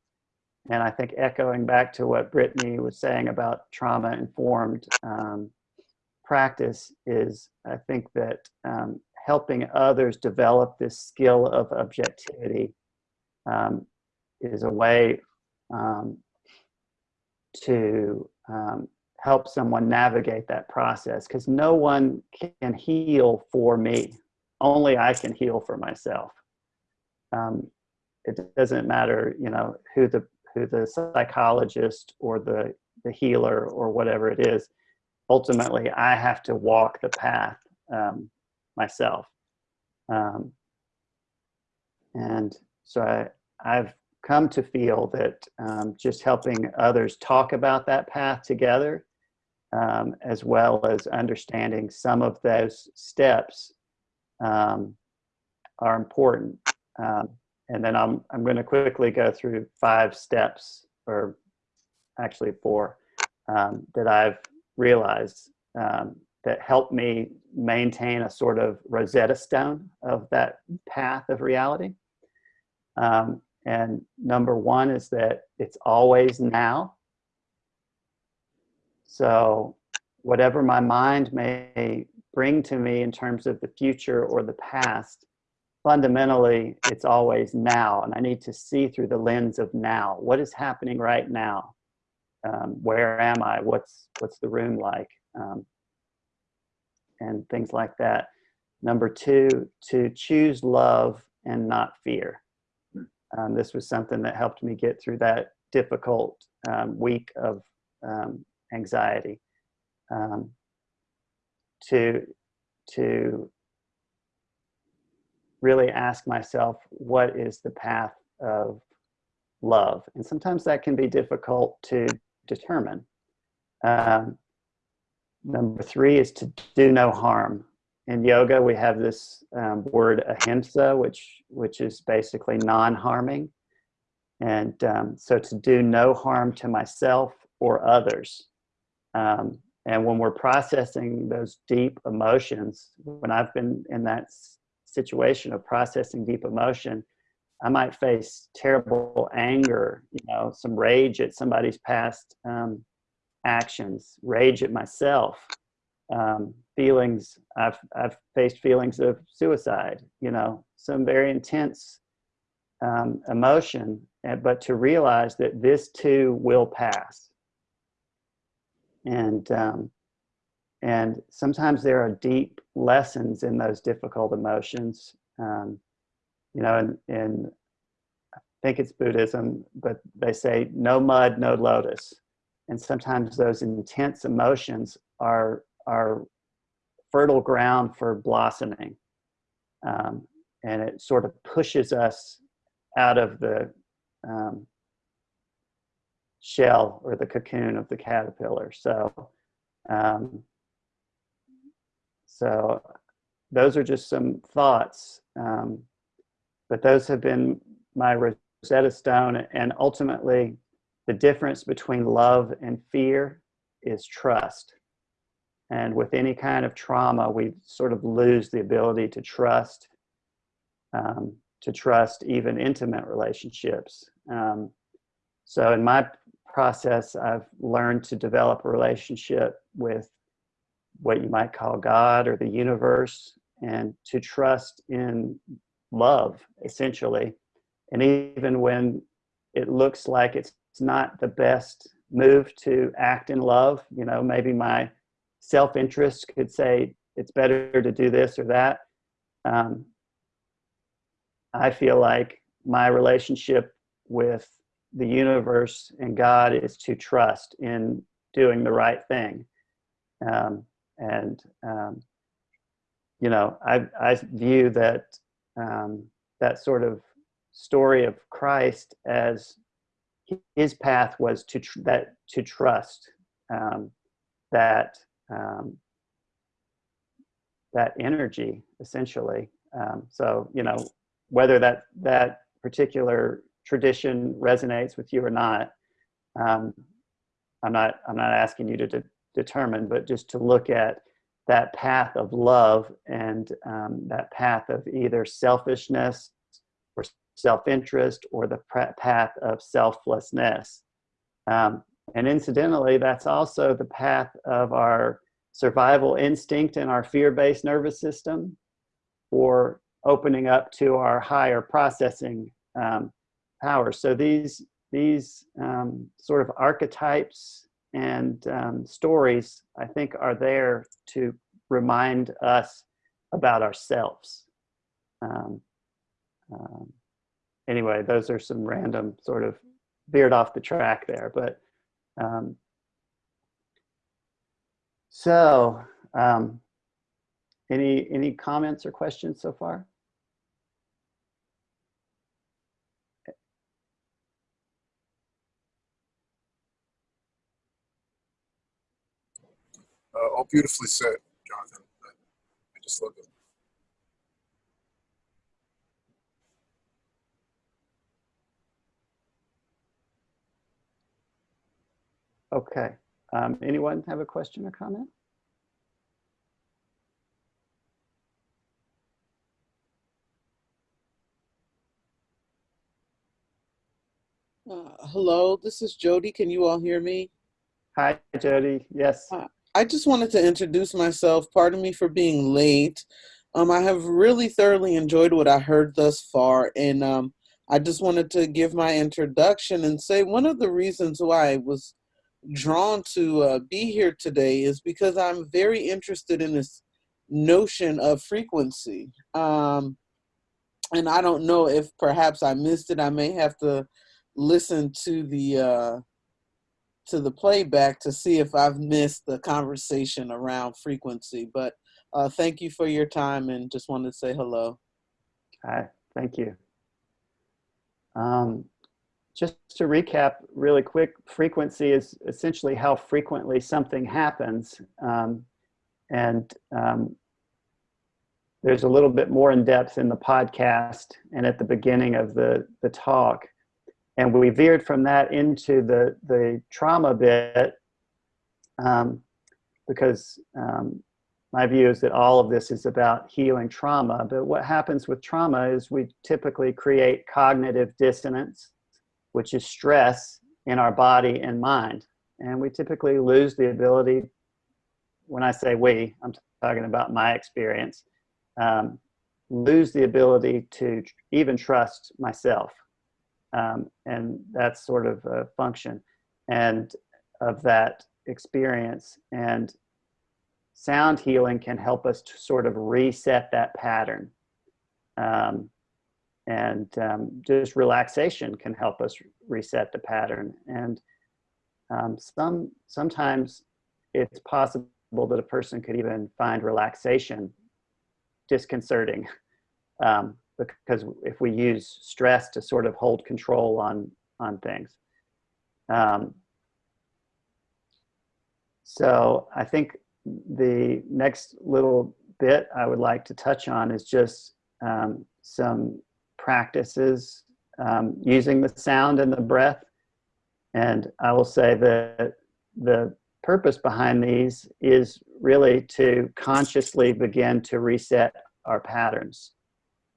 And I think echoing back to what Brittany was saying about trauma-informed um, practice is, I think that um, helping others develop this skill of objectivity um, is a way um, to um, help someone navigate that process because no one can heal for me. Only I can heal for myself. Um, it doesn't matter, you know, who the who the psychologist or the the healer or whatever it is. Ultimately, I have to walk the path um, myself. Um, and so I, I've come to feel that um, just helping others talk about that path together, um, as well as understanding some of those steps um, are important. Um, and then I'm, I'm going to quickly go through five steps, or actually four, um, that I've realized um, that help me maintain a sort of Rosetta Stone of that path of reality. Um, and number one is that it's always now. So whatever my mind may bring to me in terms of the future or the past, fundamentally, it's always now. And I need to see through the lens of now. What is happening right now? Um, where am I? What's, what's the room like? Um, and things like that. Number two, to choose love and not fear. Um, this was something that helped me get through that difficult um, week of um, anxiety. Um, to, to really ask myself, what is the path of love? And sometimes that can be difficult to determine. Um, number three is to do no harm. In yoga, we have this um, word ahimsa, which, which is basically non-harming. And um, so to do no harm to myself or others. Um, and when we're processing those deep emotions, when I've been in that situation of processing deep emotion, I might face terrible anger, you know, some rage at somebody's past um, actions, rage at myself, um, feelings. I've I've faced feelings of suicide, you know, some very intense um, emotion, but to realize that this too will pass. And um, and sometimes there are deep lessons in those difficult emotions. Um, you know, and, and I think it's Buddhism, but they say no mud, no lotus. And sometimes those intense emotions are, are fertile ground for blossoming. Um, and it sort of pushes us out of the um, shell or the cocoon of the caterpillar. So, um, so those are just some thoughts. Um, but those have been my Rosetta Stone. And ultimately, the difference between love and fear is trust. And with any kind of trauma, we sort of lose the ability to trust, um, to trust even intimate relationships. Um, so in my process, I've learned to develop a relationship with what you might call God or the universe and to trust in love, essentially. And even when it looks like it's not the best move to act in love, you know, maybe my self-interest could say it's better to do this or that. Um, I feel like my relationship with the universe and God is to trust in doing the right thing. Um, and, um, you know, I, I view that um, that sort of story of Christ as his path was to tr that to trust um, that um, that energy essentially. Um, so you know whether that that particular tradition resonates with you or not, um, I'm not I'm not asking you to de determine, but just to look at that path of love and um, that path of either selfishness or self-interest or the path of selflessness. Um, and incidentally, that's also the path of our survival instinct and our fear-based nervous system or opening up to our higher processing um, power. So these, these um, sort of archetypes and um, stories, I think, are there to remind us about ourselves. Um, um, anyway, those are some random sort of veered off the track there, but um, so um, any any comments or questions so far?
Uh, all beautifully said, Jonathan. I just love it.
Okay. Um, anyone have a question or comment?
Uh, hello, this is Jody. Can you all hear me?
Hi, Jody. Yes.
Uh, I just wanted to introduce myself. Pardon me for being late. Um, I have really thoroughly enjoyed what I heard thus far, and um, I just wanted to give my introduction and say one of the reasons why I was drawn to uh, be here today is because I'm very interested in this notion of frequency. Um, and I don't know if perhaps I missed it. I may have to listen to the uh, to the playback to see if I've missed the conversation around frequency. But uh, thank you for your time and just wanted to say hello.
Hi, thank you. Um, just to recap really quick, frequency is essentially how frequently something happens. Um, and um, there's a little bit more in depth in the podcast and at the beginning of the, the talk. And we veered from that into the, the trauma bit um, because um, my view is that all of this is about healing trauma. But what happens with trauma is we typically create cognitive dissonance, which is stress in our body and mind. And we typically lose the ability, when I say we, I'm talking about my experience, um, lose the ability to even trust myself. Um, and that's sort of a function and of that experience. And sound healing can help us to sort of reset that pattern. Um, and um, just relaxation can help us reset the pattern. And um, some sometimes it's possible that a person could even find relaxation disconcerting um, because if we use stress to sort of hold control on on things. Um, so I think the next little bit I would like to touch on is just um, some practices um, using the sound and the breath. And I will say that the purpose behind these is really to consciously begin to reset our patterns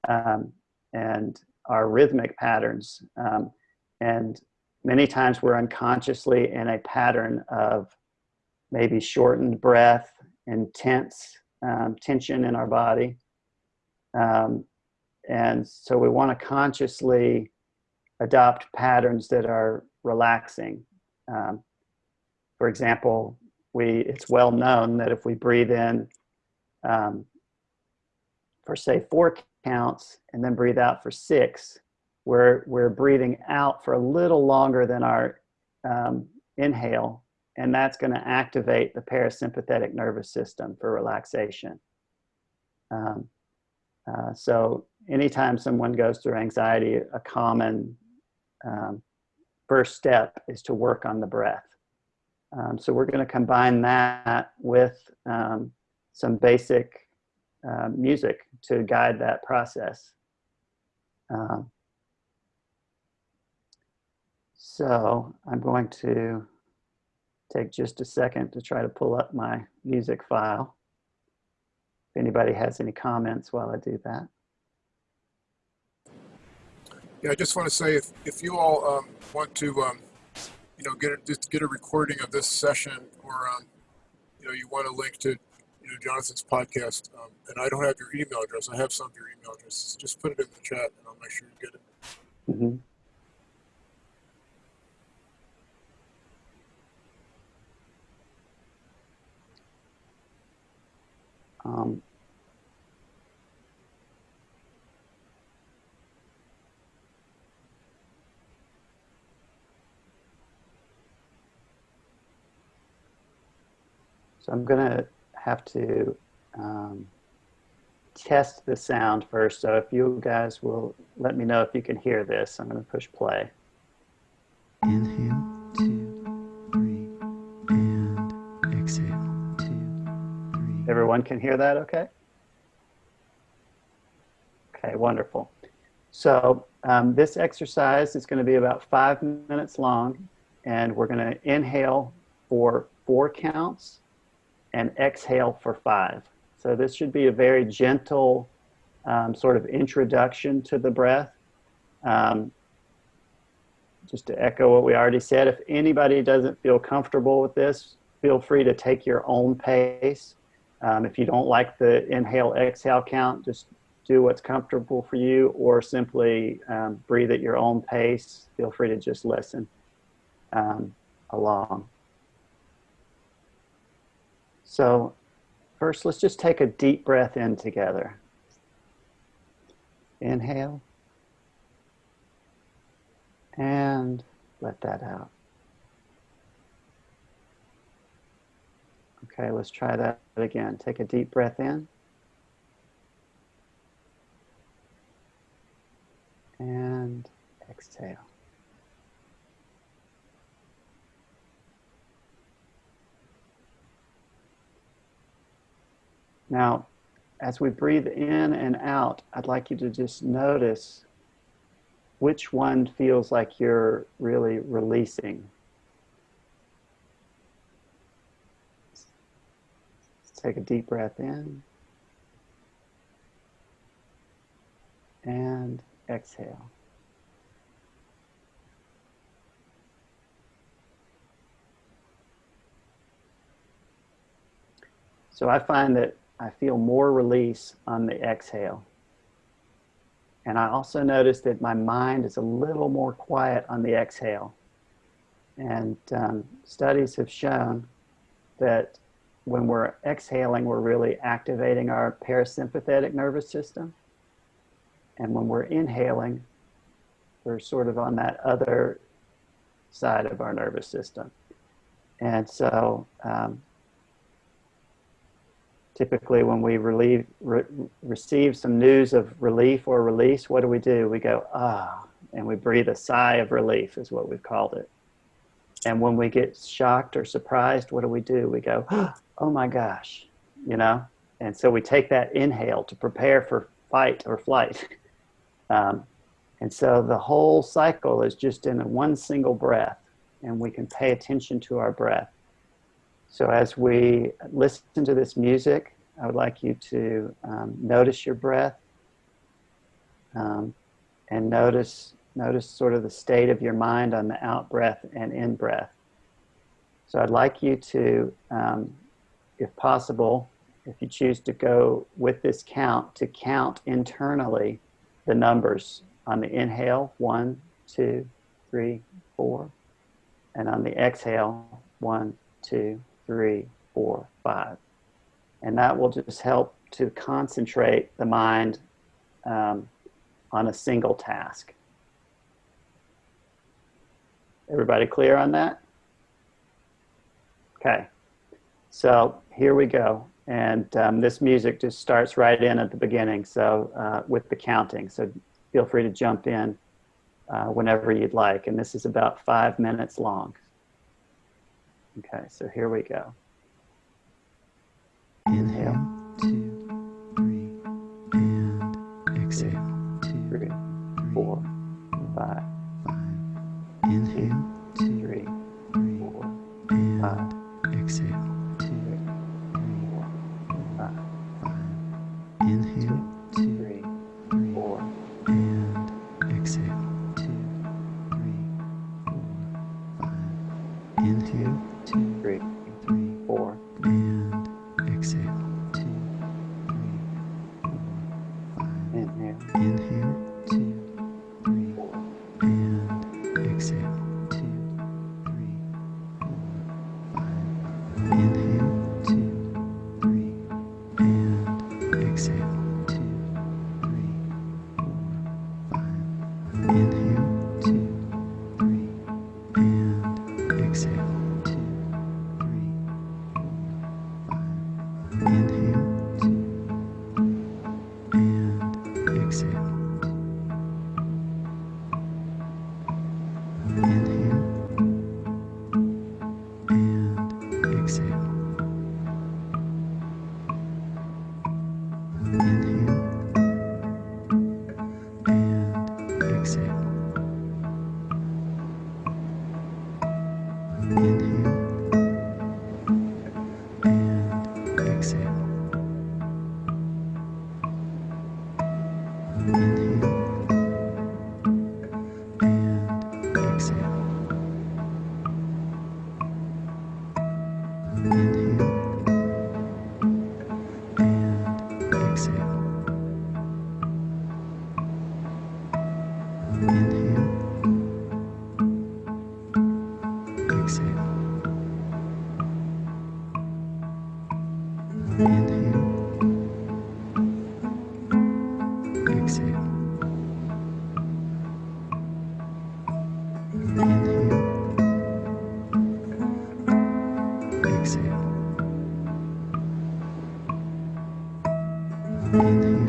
um, and our rhythmic patterns. Um, and many times we're unconsciously in a pattern of maybe shortened breath, intense um, tension in our body. Um, and so we want to consciously adopt patterns that are relaxing. Um, for example, we it's well known that if we breathe in um, for say four counts and then breathe out for six, we're, we're breathing out for a little longer than our um, inhale and that's going to activate the parasympathetic nervous system for relaxation. Um, uh, so anytime someone goes through anxiety, a common um, first step is to work on the breath. Um, so we're going to combine that with um, some basic uh, music to guide that process. Um, so I'm going to take just a second to try to pull up my music file. If anybody has any comments while I do that.
Yeah, I just want to say if, if you all um, want to, um, you know, get a, get a recording of this session, or um, you know, you want a link to, you know, Jonathan's podcast, um, and I don't have your email address. I have some of your email addresses. Just put it in the chat, and I'll make sure you get it.
Mm -hmm. Um, so I'm going to have to um, test the sound first. So if you guys will let me know if you can hear this, I'm going to push play.
Inhale, two, three, and exhale. two, three.
Everyone can hear that okay? Okay, wonderful. So um, this exercise is going to be about five minutes long, and we're going to inhale for four counts and exhale for five. So this should be a very gentle um, sort of introduction to the breath. Um, just to echo what we already said, if anybody doesn't feel comfortable with this, feel free to take your own pace. Um, if you don't like the inhale exhale count, just do what's comfortable for you or simply um, breathe at your own pace. Feel free to just listen um, along. So first, let's just take a deep breath in together. Inhale. And let that out. Okay, let's try that again. Take a deep breath in. And exhale. Now, as we breathe in and out, I'd like you to just notice which one feels like you're really releasing. Take a deep breath in and exhale. So I find that I feel more release on the exhale. And I also notice that my mind is a little more quiet on the exhale. And um, studies have shown that when we're exhaling, we're really activating our parasympathetic nervous system. And when we're inhaling, we're sort of on that other side of our nervous system. And so um, typically when we relieve, re receive some news of relief or release, what do we do? We go, ah, and we breathe a sigh of relief is what we've called it. And when we get shocked or surprised, what do we do? We go, oh my gosh, you know? And so we take that inhale to prepare for fight or flight. Um, and so the whole cycle is just in one single breath, and we can pay attention to our breath. So as we listen to this music, I would like you to um, notice your breath um, and notice, notice sort of the state of your mind on the out breath and in breath. So I'd like you to, um, if possible, if you choose to go with this count, to count internally the numbers on the inhale, one, two, three, four, and on the exhale, one, two, three, four, five. And that will just help to concentrate the mind um, on a single task. Everybody clear on that? Okay, so here we go. And um, this music just starts right in at the beginning, so uh, with the counting. So feel free to jump in uh, whenever you'd like. And this is about five minutes long. Okay, so here we go.
Inhale, two, three, and exhale, two,
Three, four, five,
five. Inhale, Inhale,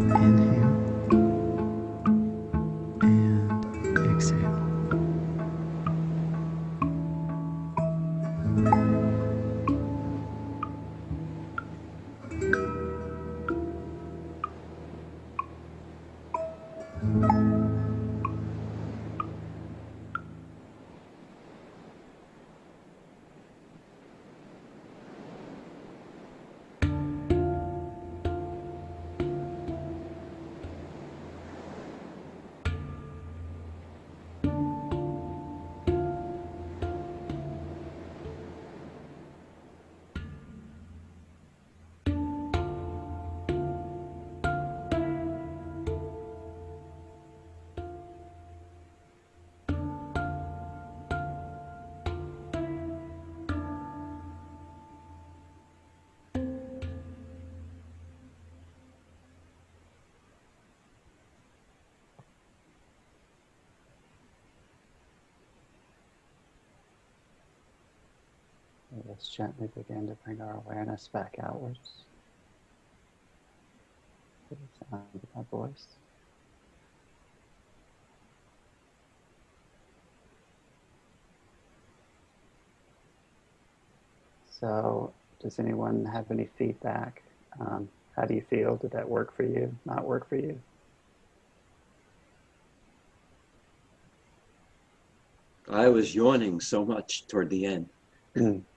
Inhale.
Let's gently begin to bring our awareness back outwards. To the sound of my voice. So, does anyone have any feedback? Um, how do you feel? Did that work for you? Not work for you?
I was yawning so much toward the end.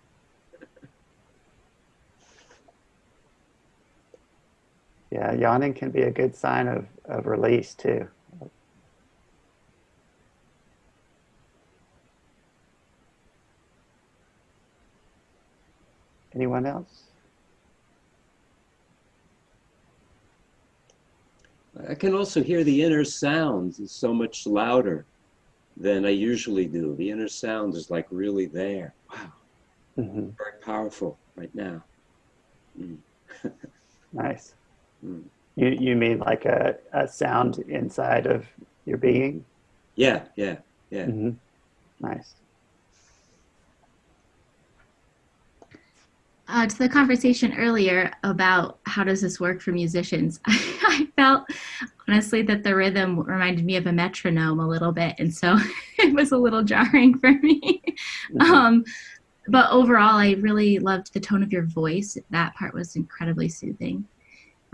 Yeah, yawning can be a good sign of, of release too. Anyone else?
I can also hear the inner sounds is so much louder than I usually do. The inner sound is like really there. Wow,
hmm
very powerful right now. Mm.
Nice.
Mm.
You you mean like a, a sound inside of your being?
Yeah, yeah, yeah.
hmm Nice.
uh, to the conversation earlier about how does this work for musicians, I felt honestly that the rhythm reminded me of a metronome a little bit, and so it was a little jarring for me.
Mhm.
um, but overall, I really loved the tone of your voice. That part was incredibly soothing.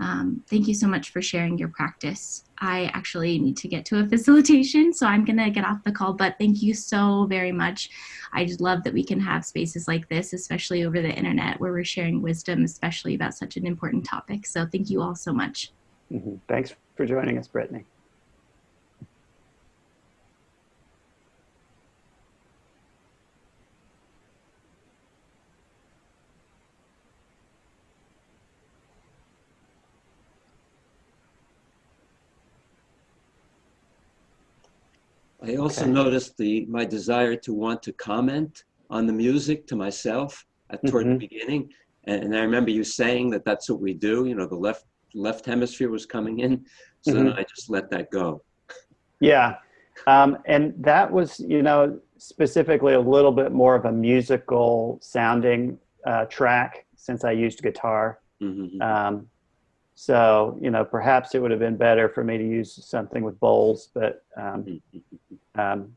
Um, thank you so much for sharing your practice. I actually need to get to a facilitation, so I'm gonna get off the call, but thank you so very much. I just love that we can have spaces like this, especially over the internet, where we're sharing wisdom, especially about such an important topic. So thank you all so much.
Mhm. Thanks for joining us, Brittany.
I also
Okay.
noticed the my desire to want to comment on the music to myself at, toward
Mhm.
the beginning, and, and I remember you saying that that's what we do. You know, the left left hemisphere was coming in, so then I just let that go.
Yeah. Um, and that was, you know, specifically a little bit more of a musical sounding uh, track since I used guitar.
Mhm.
Um, So, you know, perhaps it would have been better for me to use something with bowls, but um, um,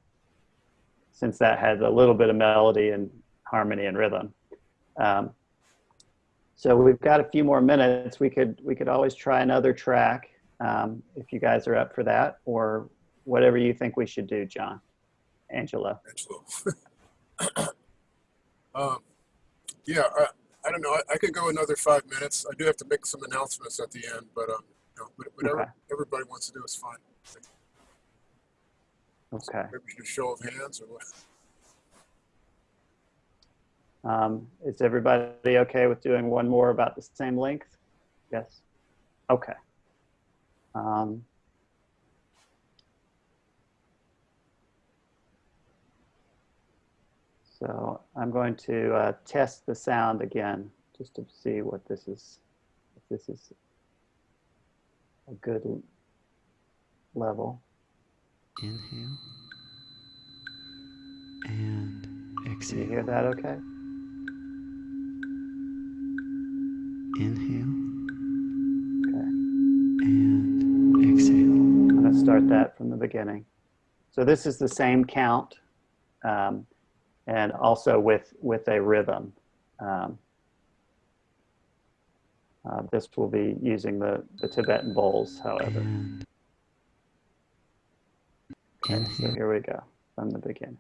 since that had a little bit of melody and harmony and rhythm. Um, so we've got a few more minutes. We could we could always try another track um, if you guys are up for that, or whatever you think we should do, John, Angelo.
Angelo. um, yeah, I, I don't know. I, I could go another five minutes. I do have to make some announcements at the end, but um, you know, whatever
Okay.
everybody wants to do is fine.
Okay.
Maybe we should a show of hands or what?
Um, is everybody okay with doing one more about the same length? Yes. Okay. Um, so I'm going to uh, test the sound again just to see what this is. If this is a good level.
Inhale. And
Can you
exhale.
hear that okay?
Inhale.
Okay.
And exhale.
I'm going to start that from the beginning. So this is the same count, um, and also with with a rhythm. Um, uh, this will be using the, the Tibetan bowls, however.
And
So here we go from the beginning.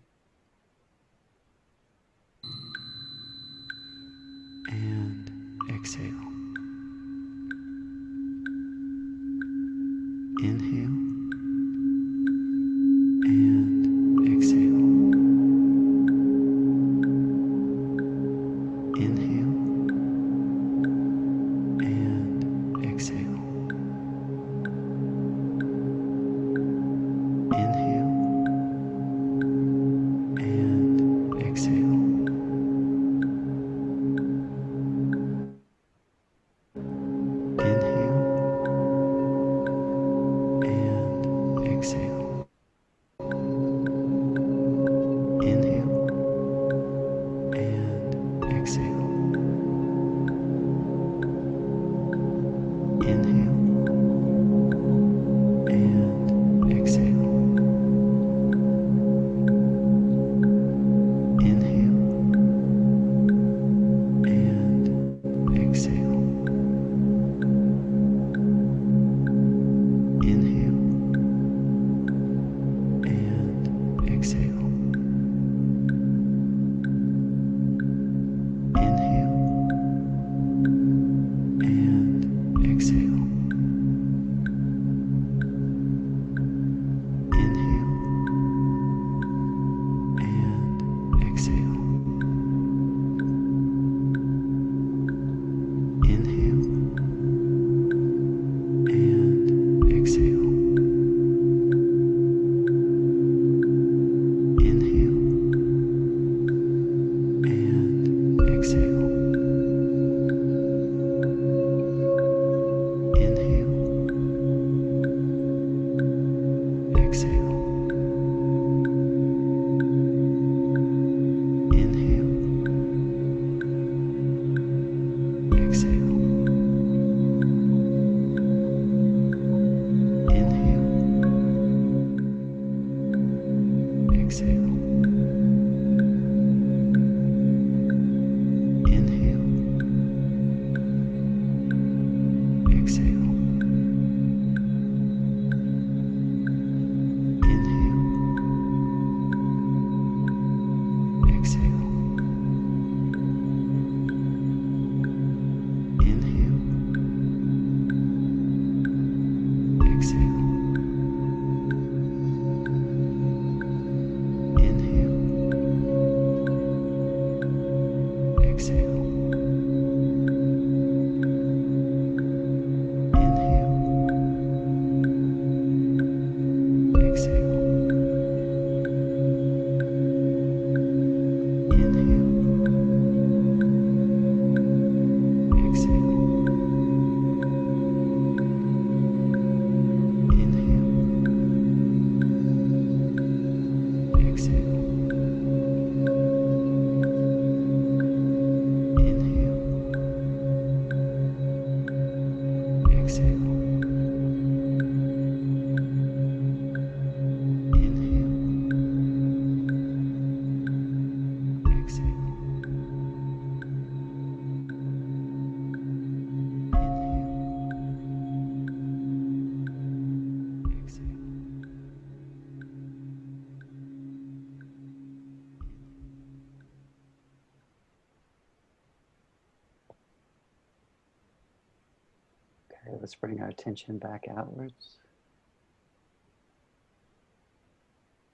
Let's bring our attention back outwards.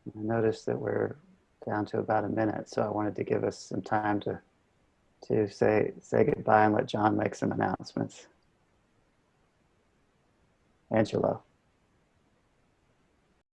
I noticed that we're down to about a minute, so I wanted to give us some time to to say say goodbye and let John make some announcements. Angelo.